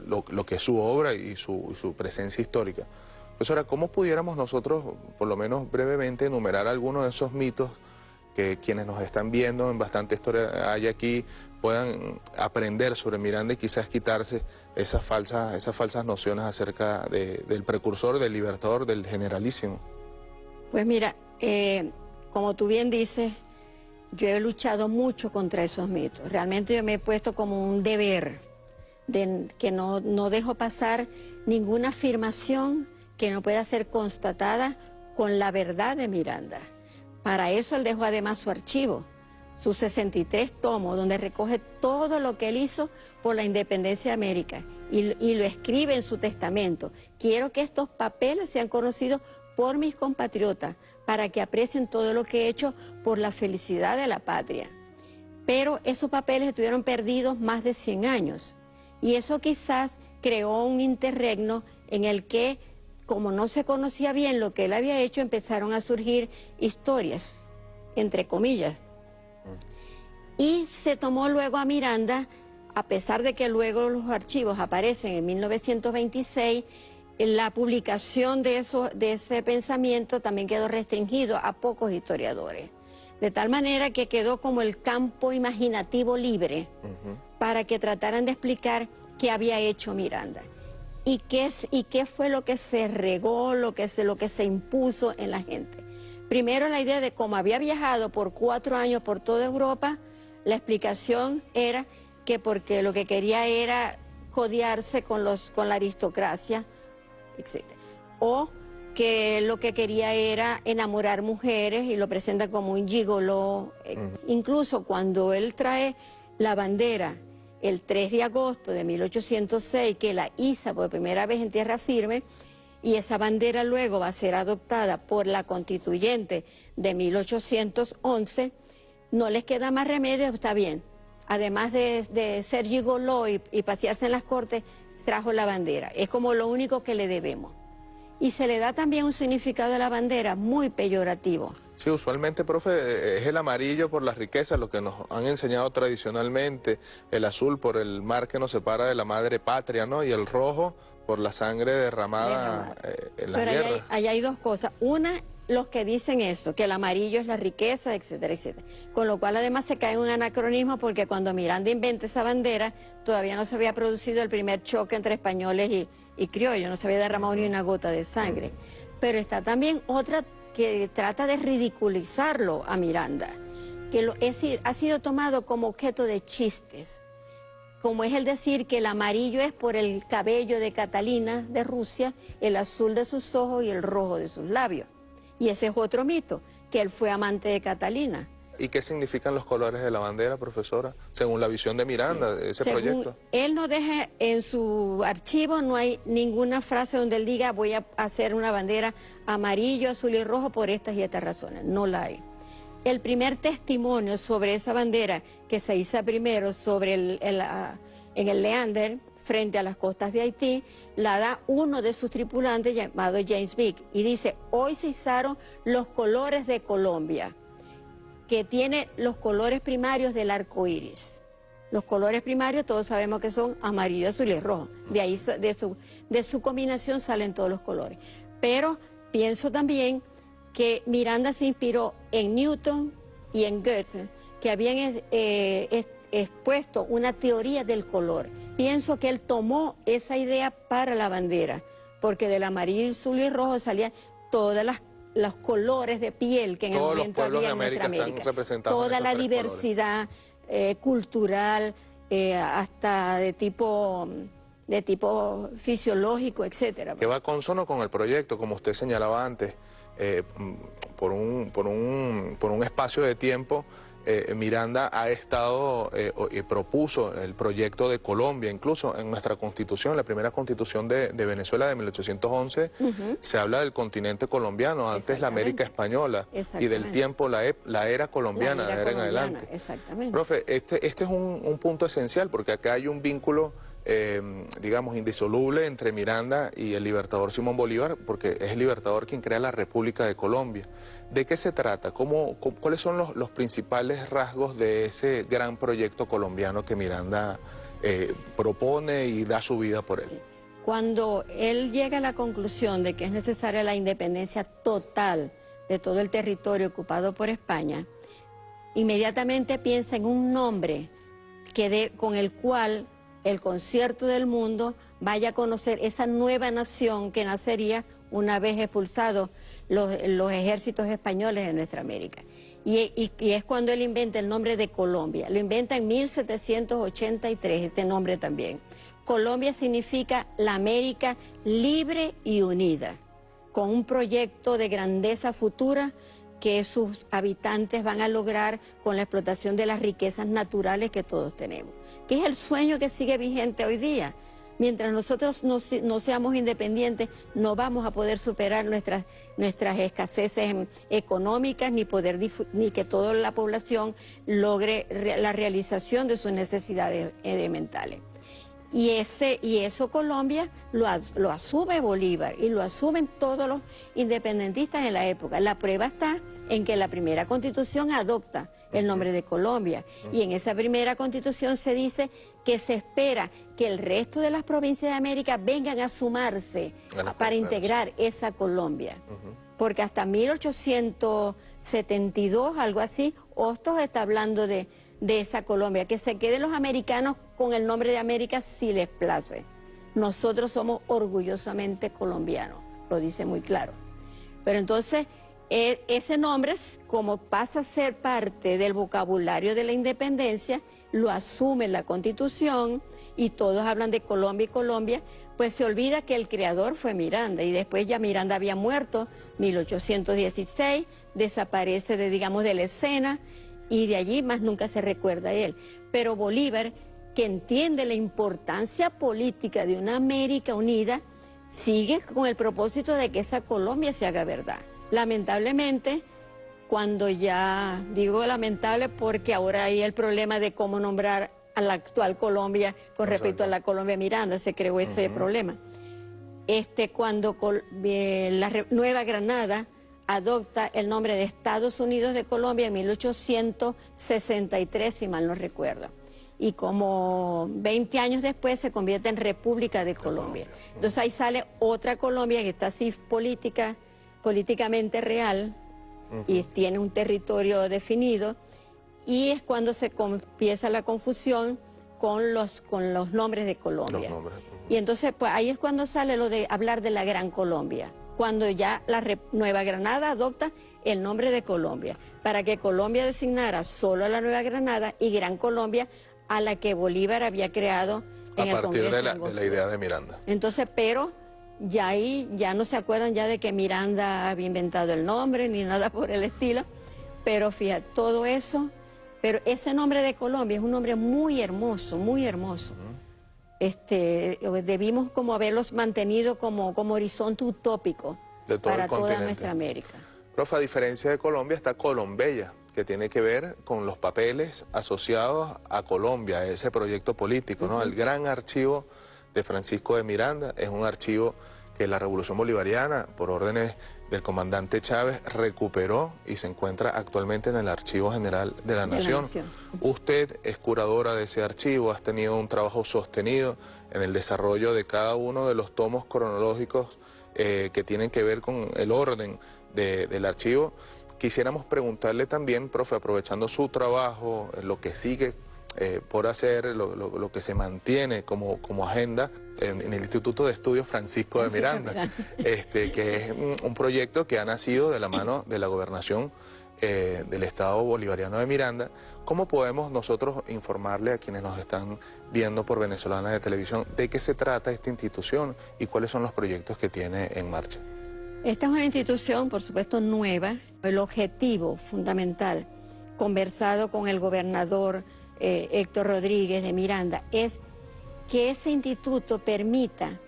Speaker 1: lo, que es su obra y su, presencia histórica. Profesora, ¿cómo pudiéramos nosotros, por lo menos brevemente, enumerar algunos de esos mitos que quienes nos están viendo en bastante historia hay aquí puedan aprender sobre Miranda y quizás quitarse esas falsas, esas falsas nociones acerca del precursor, del libertador, del generalísimo.
Speaker 6: Pues mira, eh, como tú bien dices, yo he luchado mucho contra esos mitos. Realmente yo me he puesto como un deber de que no, no dejo pasar ninguna afirmación que no pueda ser constatada con la verdad de Miranda. Para eso él dejó además su archivo sus 63 tomos, donde recoge todo lo que él hizo por la independencia de América y, lo escribe en su testamento. Quiero que estos papeles sean conocidos por mis compatriotas para que aprecien todo lo que he hecho por la felicidad de la patria. Pero esos papeles estuvieron perdidos más de 100 años y eso quizás creó un interregno en el que, como no se conocía bien lo que él había hecho, empezaron a surgir historias, entre comillas, y se tomó luego a Miranda, a pesar de que luego los archivos aparecen en 1926, la publicación de, eso, de ese pensamiento también quedó restringido a pocos historiadores. De tal manera que quedó como el campo imaginativo libre para que trataran de explicar qué había hecho Miranda y qué, y qué fue lo que se regó, lo que, se, lo que se impuso en la gente. Primero la idea de cómo había viajado por cuatro años por toda Europa, la explicación era que porque lo que quería era codiarse con, los, con la aristocracia, etc. O que lo que quería era enamorar mujeres y lo presenta como un gigolo. Eh, incluso cuando él trae la bandera el 3 de agosto de 1806, que la iza por primera vez en tierra firme, y esa bandera luego va a ser adoptada por la constituyente de 1811, no les queda más remedio, está bien. Además de, ser gigoló y, y pasearse en las cortes, trajo la bandera. Es como lo único que le debemos. Y se le da también un significado a la bandera muy peyorativo.
Speaker 1: Sí, usualmente, profe, es el amarillo por las riquezas, lo que nos han enseñado tradicionalmente, el azul por el mar que nos separa de la madre patria, ¿no? Y el rojo Por la sangre derramada, eh, en la
Speaker 6: Pero ahí
Speaker 1: guerra.
Speaker 6: hay, dos cosas. Una, los que dicen eso, que el amarillo es la riqueza, etcétera, etcétera. Con lo cual además se cae en un anacronismo porque cuando Miranda inventa esa bandera, todavía no se había producido el primer choque entre españoles y, y criollos, no se había derramado ni una gota de sangre. Pero está también otra que trata de ridiculizarlo a Miranda, que lo- es decir, ha sido tomado como objeto de chistes como es el decir que el amarillo es por el cabello de Catalina de Rusia, el azul de sus ojos y el rojo de sus labios. Y ese es otro mito, que él fue amante de Catalina.
Speaker 1: ¿Y qué significan los colores de la bandera, profesora? Según la visión de Miranda, de ese
Speaker 6: Según-
Speaker 1: proyecto.
Speaker 6: Él no deja en su archivo, no hay ninguna frase donde él diga voy a hacer una bandera amarillo, azul y rojo por estas y estas razones. No la hay. El primer testimonio sobre esa bandera que se hizo primero sobre el, ah, en el Leander, frente a las costas de Haití, la da uno de sus tripulantes llamado James Vick y dice, hoy se izaron los colores de Colombia, que tiene los colores primarios del arco iris. Los colores primarios todos sabemos que son amarillo, azul y rojo. De ahí, de su, de su combinación salen todos los colores. Pero pienso también que Miranda se inspiró en Newton y en Goethe, que habían eh, es- expuesto una teoría del color. Pienso que él tomó esa idea para la bandera, porque del amarillo, azul y rojo salían todas las los colores de piel que en
Speaker 1: Todos
Speaker 6: el momento había en nuestra
Speaker 1: América están
Speaker 6: América.
Speaker 1: representados
Speaker 6: Toda la diversidad eh, cultural, eh, hasta de tipo de tipo fisiológico, etcétera.
Speaker 1: que va consono con el proyecto, como usted señalaba antes, eh, por, un, por, un, por un espacio de tiempo. eh, Miranda ha estado eh, y propuso el proyecto de Colombia, incluso en nuestra constitución, la primera constitución de, de Venezuela de 1811, se habla del continente colombiano, antes la América española, y del tiempo la, ep- la era colombiana,
Speaker 6: La
Speaker 1: de
Speaker 6: era
Speaker 1: en adelante.
Speaker 6: Exactamente.
Speaker 1: Profe, este, este es un, un punto esencial porque acá hay un vínculo, eh, digamos, indisoluble entre Miranda y el libertador Simón Bolívar, porque es el libertador quien crea la República de Colombia. ¿De qué se trata? ¿Cómo, cuáles son los, los principales rasgos de ese gran proyecto colombiano que Miranda eh, propone y da su vida por él?
Speaker 6: Cuando él llega a la conclusión de que es necesaria la independencia total de todo el territorio ocupado por España, inmediatamente piensa en un nombre que de- con el cual el concierto del mundo vaya a conocer esa nueva nación que nacería una vez expulsados los, ejércitos españoles de nuestra América. Y es cuando él inventa el nombre de Colombia. Lo inventa en 1783, este nombre también. Colombia significa la América libre y unida, con un proyecto de grandeza futura que sus habitantes van a lograr con la explotación de las riquezas naturales que todos tenemos, es el sueño que sigue vigente hoy día. Mientras nosotros no, se- no seamos independientes, no vamos a poder superar nuestras, nuestras escaseces em, económicas, ni, poder ni que toda la población logre re- la realización de sus necesidades eh, mentales. Y, ese, y eso Colombia lo, lo asume Bolívar y lo asumen todos los independentistas en la época. La prueba está en que la primera constitución adopta el nombre de Colombia y en esa primera constitución se dice que se espera que el resto de las provincias de América vengan a sumarse para integrar esa Colombia. Porque hasta 1872, algo así, Hostos está hablando de, de esa Colombia, que se queden los americanos con el nombre de América si les place. Nosotros somos orgullosamente colombianos, lo dice muy claro. Pero entonces, e- ese nombre, como pasa a ser parte del vocabulario de la independencia, lo asume la Constitución y todos hablan de Colombia y Colombia, pues se olvida que el creador fue Miranda y después ya Miranda había muerto, 1816, desaparece de, digamos, de la escena y de allí más nunca se recuerda a él. Pero Bolívar, que entiende la importancia política de una América unida, sigue con el propósito de que esa Colombia se haga verdad. Lamentablemente, cuando ya digo lamentable porque ahora hay el problema de cómo nombrar a la actual Colombia con respecto a la Colombia Miranda, se creó ese problema. Este, cuando Col- eh, la Nueva Granada adopta el nombre de Estados Unidos de Colombia en 1863, si mal no recuerdo. y como 20 años después se convierte en República de Colombia. Entonces ahí sale otra Colombia que está así política, políticamente real y tiene un territorio definido y es cuando se empieza la confusión con los, con los nombres de Colombia. Y entonces pues ahí es cuando sale lo de hablar de la Gran Colombia, cuando ya la Nueva Granada adopta el nombre de Colombia, para que Colombia designara solo a la Nueva Granada y Gran Colombia a la que Bolívar había creado en
Speaker 1: a partir
Speaker 6: de
Speaker 1: la, de la idea de Miranda.
Speaker 6: Entonces, pero ya ahí ya no se acuerdan ya de que Miranda había inventado el nombre ni nada por el estilo, pero fíjate, todo eso, pero ese nombre de Colombia es un nombre muy hermoso, muy hermoso. Este, debimos como haberlos mantenido como, como horizonte utópico para toda nuestra América.
Speaker 1: Profe, a diferencia de Colombia está Colombella, que tiene que ver con los papeles asociados a Colombia, a ese proyecto político, ¿no? El gran archivo de Francisco de Miranda es un archivo que la Revolución Bolivariana, por órdenes del comandante Chávez, recuperó y se encuentra actualmente en el Archivo General de la, Nación. Usted es curadora de ese archivo, has tenido un trabajo sostenido en el desarrollo de cada uno de los tomos cronológicos eh, que tienen que ver con el orden del archivo. Quisiéramos preguntarle también, profe, aprovechando su trabajo, lo que sigue eh, por hacer, lo, que se mantiene como, como agenda en, el Instituto de Estudios Francisco de Miranda, este, que es un, proyecto que ha nacido de la mano de la gobernación eh, del Estado Bolivariano de Miranda. ¿Cómo podemos nosotros informarle a quienes nos están viendo por Venezolana de Televisión de qué se trata esta institución y cuáles son los proyectos que tiene en marcha?
Speaker 6: Esta es una institución, por supuesto, nueva. El objetivo fundamental, conversado con el gobernador eh, Héctor Rodríguez de Miranda, es que ese instituto permita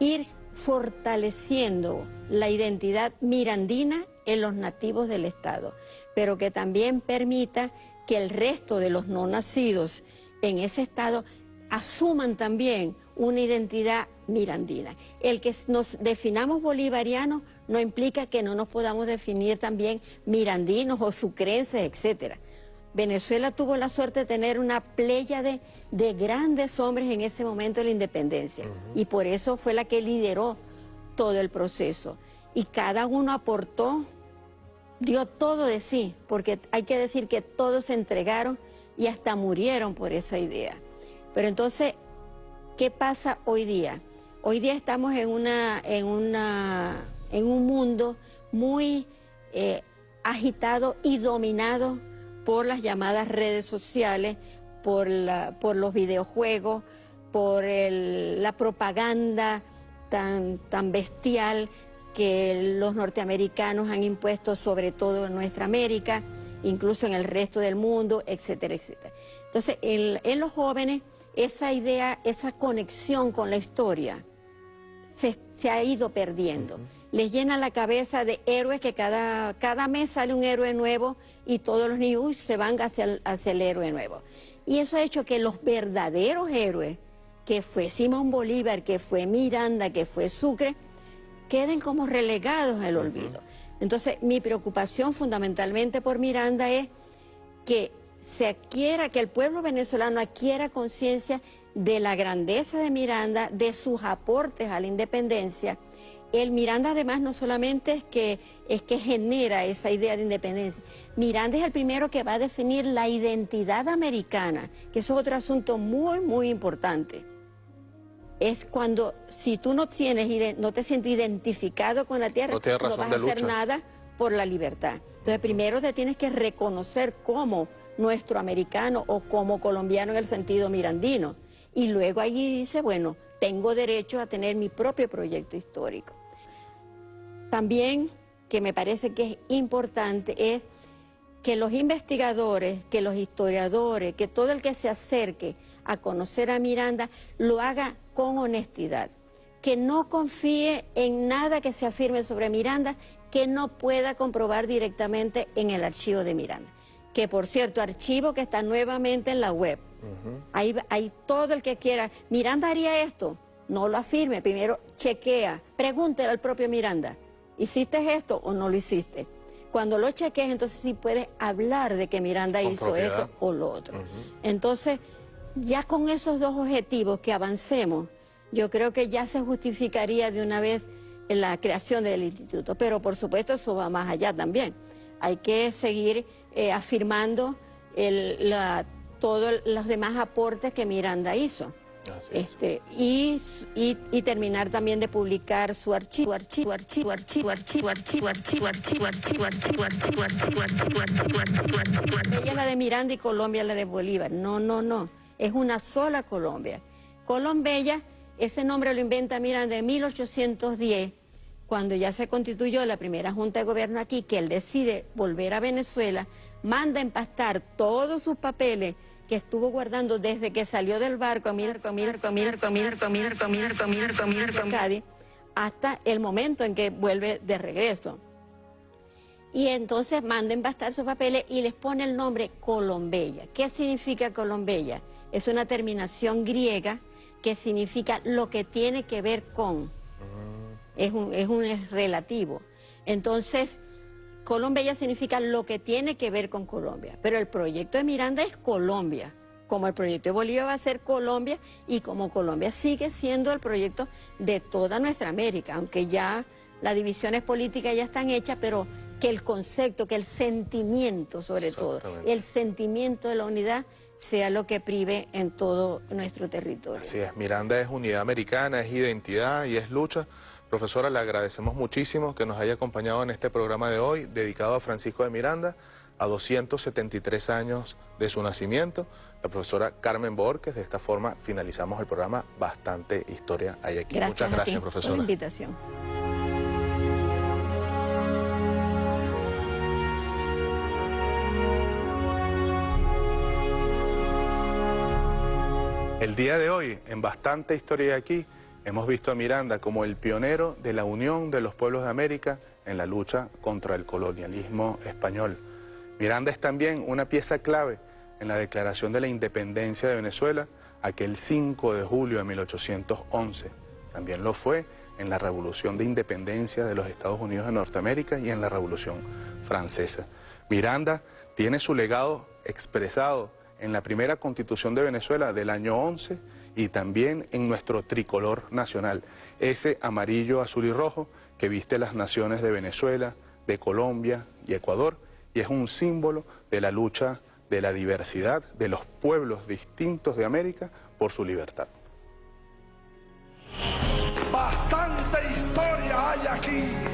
Speaker 6: ir fortaleciendo la identidad mirandina en los nativos del Estado, pero que también permita que el resto de los no nacidos en ese Estado asuman también una identidad mirandina. El que nos definamos bolivarianos no implica que no nos podamos definir también mirandinos o sucrenses, etcétera. Venezuela tuvo la suerte de tener una playa de, grandes hombres en ese momento de la independencia y por eso fue la que lideró todo el proceso. Y cada uno aportó, dio todo de sí, porque hay que decir que todos se entregaron y hasta murieron por esa idea. Pero entonces, ¿qué pasa hoy día? Hoy día estamos en, una, en, una, en un mundo muy eh, agitado y dominado por las llamadas redes sociales, por, por los videojuegos, por la propaganda tan, tan bestial que los norteamericanos han impuesto sobre todo en nuestra América, incluso en el resto del mundo, etcétera, etcétera. Entonces, en los jóvenes esa idea, esa conexión con la historia se, ha ido perdiendo. Les llena la cabeza de héroes que cada, cada mes sale un héroe nuevo y todos los niños se van hacia el, hacia el héroe nuevo. Y eso ha hecho que los verdaderos héroes, que fue Simón Bolívar, que fue Miranda, que fue Sucre, queden como relegados al olvido. Entonces, mi preocupación fundamentalmente por Miranda es que se adquiera, que el pueblo venezolano adquiera conciencia de la grandeza de Miranda, de sus aportes a la independencia. El Miranda además no solamente es que, es que genera esa idea de independencia, Miranda es el primero que va a definir la identidad americana, que es otro asunto muy, muy importante. Es cuando, si tú no, tienes, no te sientes identificado con la tierra, no, vas a hacer nada por la libertad. Entonces primero te tienes que reconocer como nuestro americano o como colombiano en el sentido mirandino. Y luego allí dice, bueno, tengo derecho a tener mi propio proyecto histórico. También, que me parece que es importante, es que los investigadores, que los historiadores, que todo el que se acerque a conocer a Miranda lo haga con honestidad, que no confíe en nada que se afirme sobre Miranda que no pueda comprobar directamente en el archivo de Miranda. Que por cierto, archivo que está nuevamente en la web. hay, todo el que quiera, Miranda haría esto, no lo afirme, primero chequea, pregúntele al propio Miranda, ¿hiciste esto o no lo hiciste? Cuando lo cheques, entonces sí puedes hablar de que Miranda
Speaker 1: Con
Speaker 6: hizo
Speaker 1: propiedad.
Speaker 6: esto o lo otro. Entonces, ya con esos dos objetivos que avancemos, yo creo que ya se justificaría de una vez la creación del instituto. Pero por supuesto eso va más allá también. Hay que seguir eh, afirmando el- la- todos los demás aportes que Miranda hizo. Este, y, y, y terminar también de publicar su archivo, archivo, archivo, archivo, archivo, archivo, archivo, archivo, archivo, archivo, archivo, archivo, archivo, archivo, archivo, archivo, archivo. Ella la de Miranda y Colombia la de Bolívar. No, no, no. Es una sola Colombia. Colombella, ese nombre lo inventa Miranda en 1810, cuando ya se constituyó la primera junta de gobierno aquí, que él decide volver a Venezuela, manda empastar todos sus papeles que estuvo guardando desde que salió del barco, comer, comer, comer, comer, comer, comer, comer, comer, Cádiz, hasta el momento en que vuelve de regreso. Y entonces manda embastar sus papeles y les pone el nombre Colombella. ¿Qué significa Colombella? Es una terminación griega que significa lo que tiene que ver con. Es un, es un relativo. Entonces, Colombia significa lo que tiene que ver con Colombia, pero el proyecto de Miranda es Colombia, como el proyecto de Bolivia va a ser Colombia y como Colombia sigue siendo el proyecto de toda nuestra América, aunque ya las divisiones políticas ya están hechas, pero que el concepto, que el sentimiento sobre todo, el sentimiento de la unidad sea lo que prive en todo nuestro territorio.
Speaker 1: Así es, Miranda es unidad americana, es identidad y es lucha. Profesora, le agradecemos muchísimo que nos haya acompañado en este programa de hoy dedicado a Francisco de Miranda, a 273 años de su nacimiento. La profesora Carmen Borges, de esta forma finalizamos el programa Bastante Historia hay aquí.
Speaker 6: Gracias
Speaker 1: Muchas
Speaker 6: a ti
Speaker 1: gracias,
Speaker 6: por la
Speaker 1: profesora.
Speaker 6: invitación.
Speaker 1: El día de hoy, en Bastante Historia hay aquí, hemos visto a Miranda como el pionero de la unión de los pueblos de América en la lucha contra el colonialismo español. Miranda es también una pieza clave en la declaración de la independencia de Venezuela aquel 5 de julio de 1811. También lo fue en la Revolución de Independencia de los Estados Unidos de Norteamérica y en la Revolución Francesa. Miranda tiene su legado expresado en la primera constitución de Venezuela del año 11 y también en nuestro tricolor nacional, ese amarillo, azul y rojo que viste las naciones de Venezuela, de Colombia y Ecuador y es un símbolo de la lucha de la diversidad de los pueblos distintos de América por su libertad.
Speaker 4: Bastante historia hay aquí.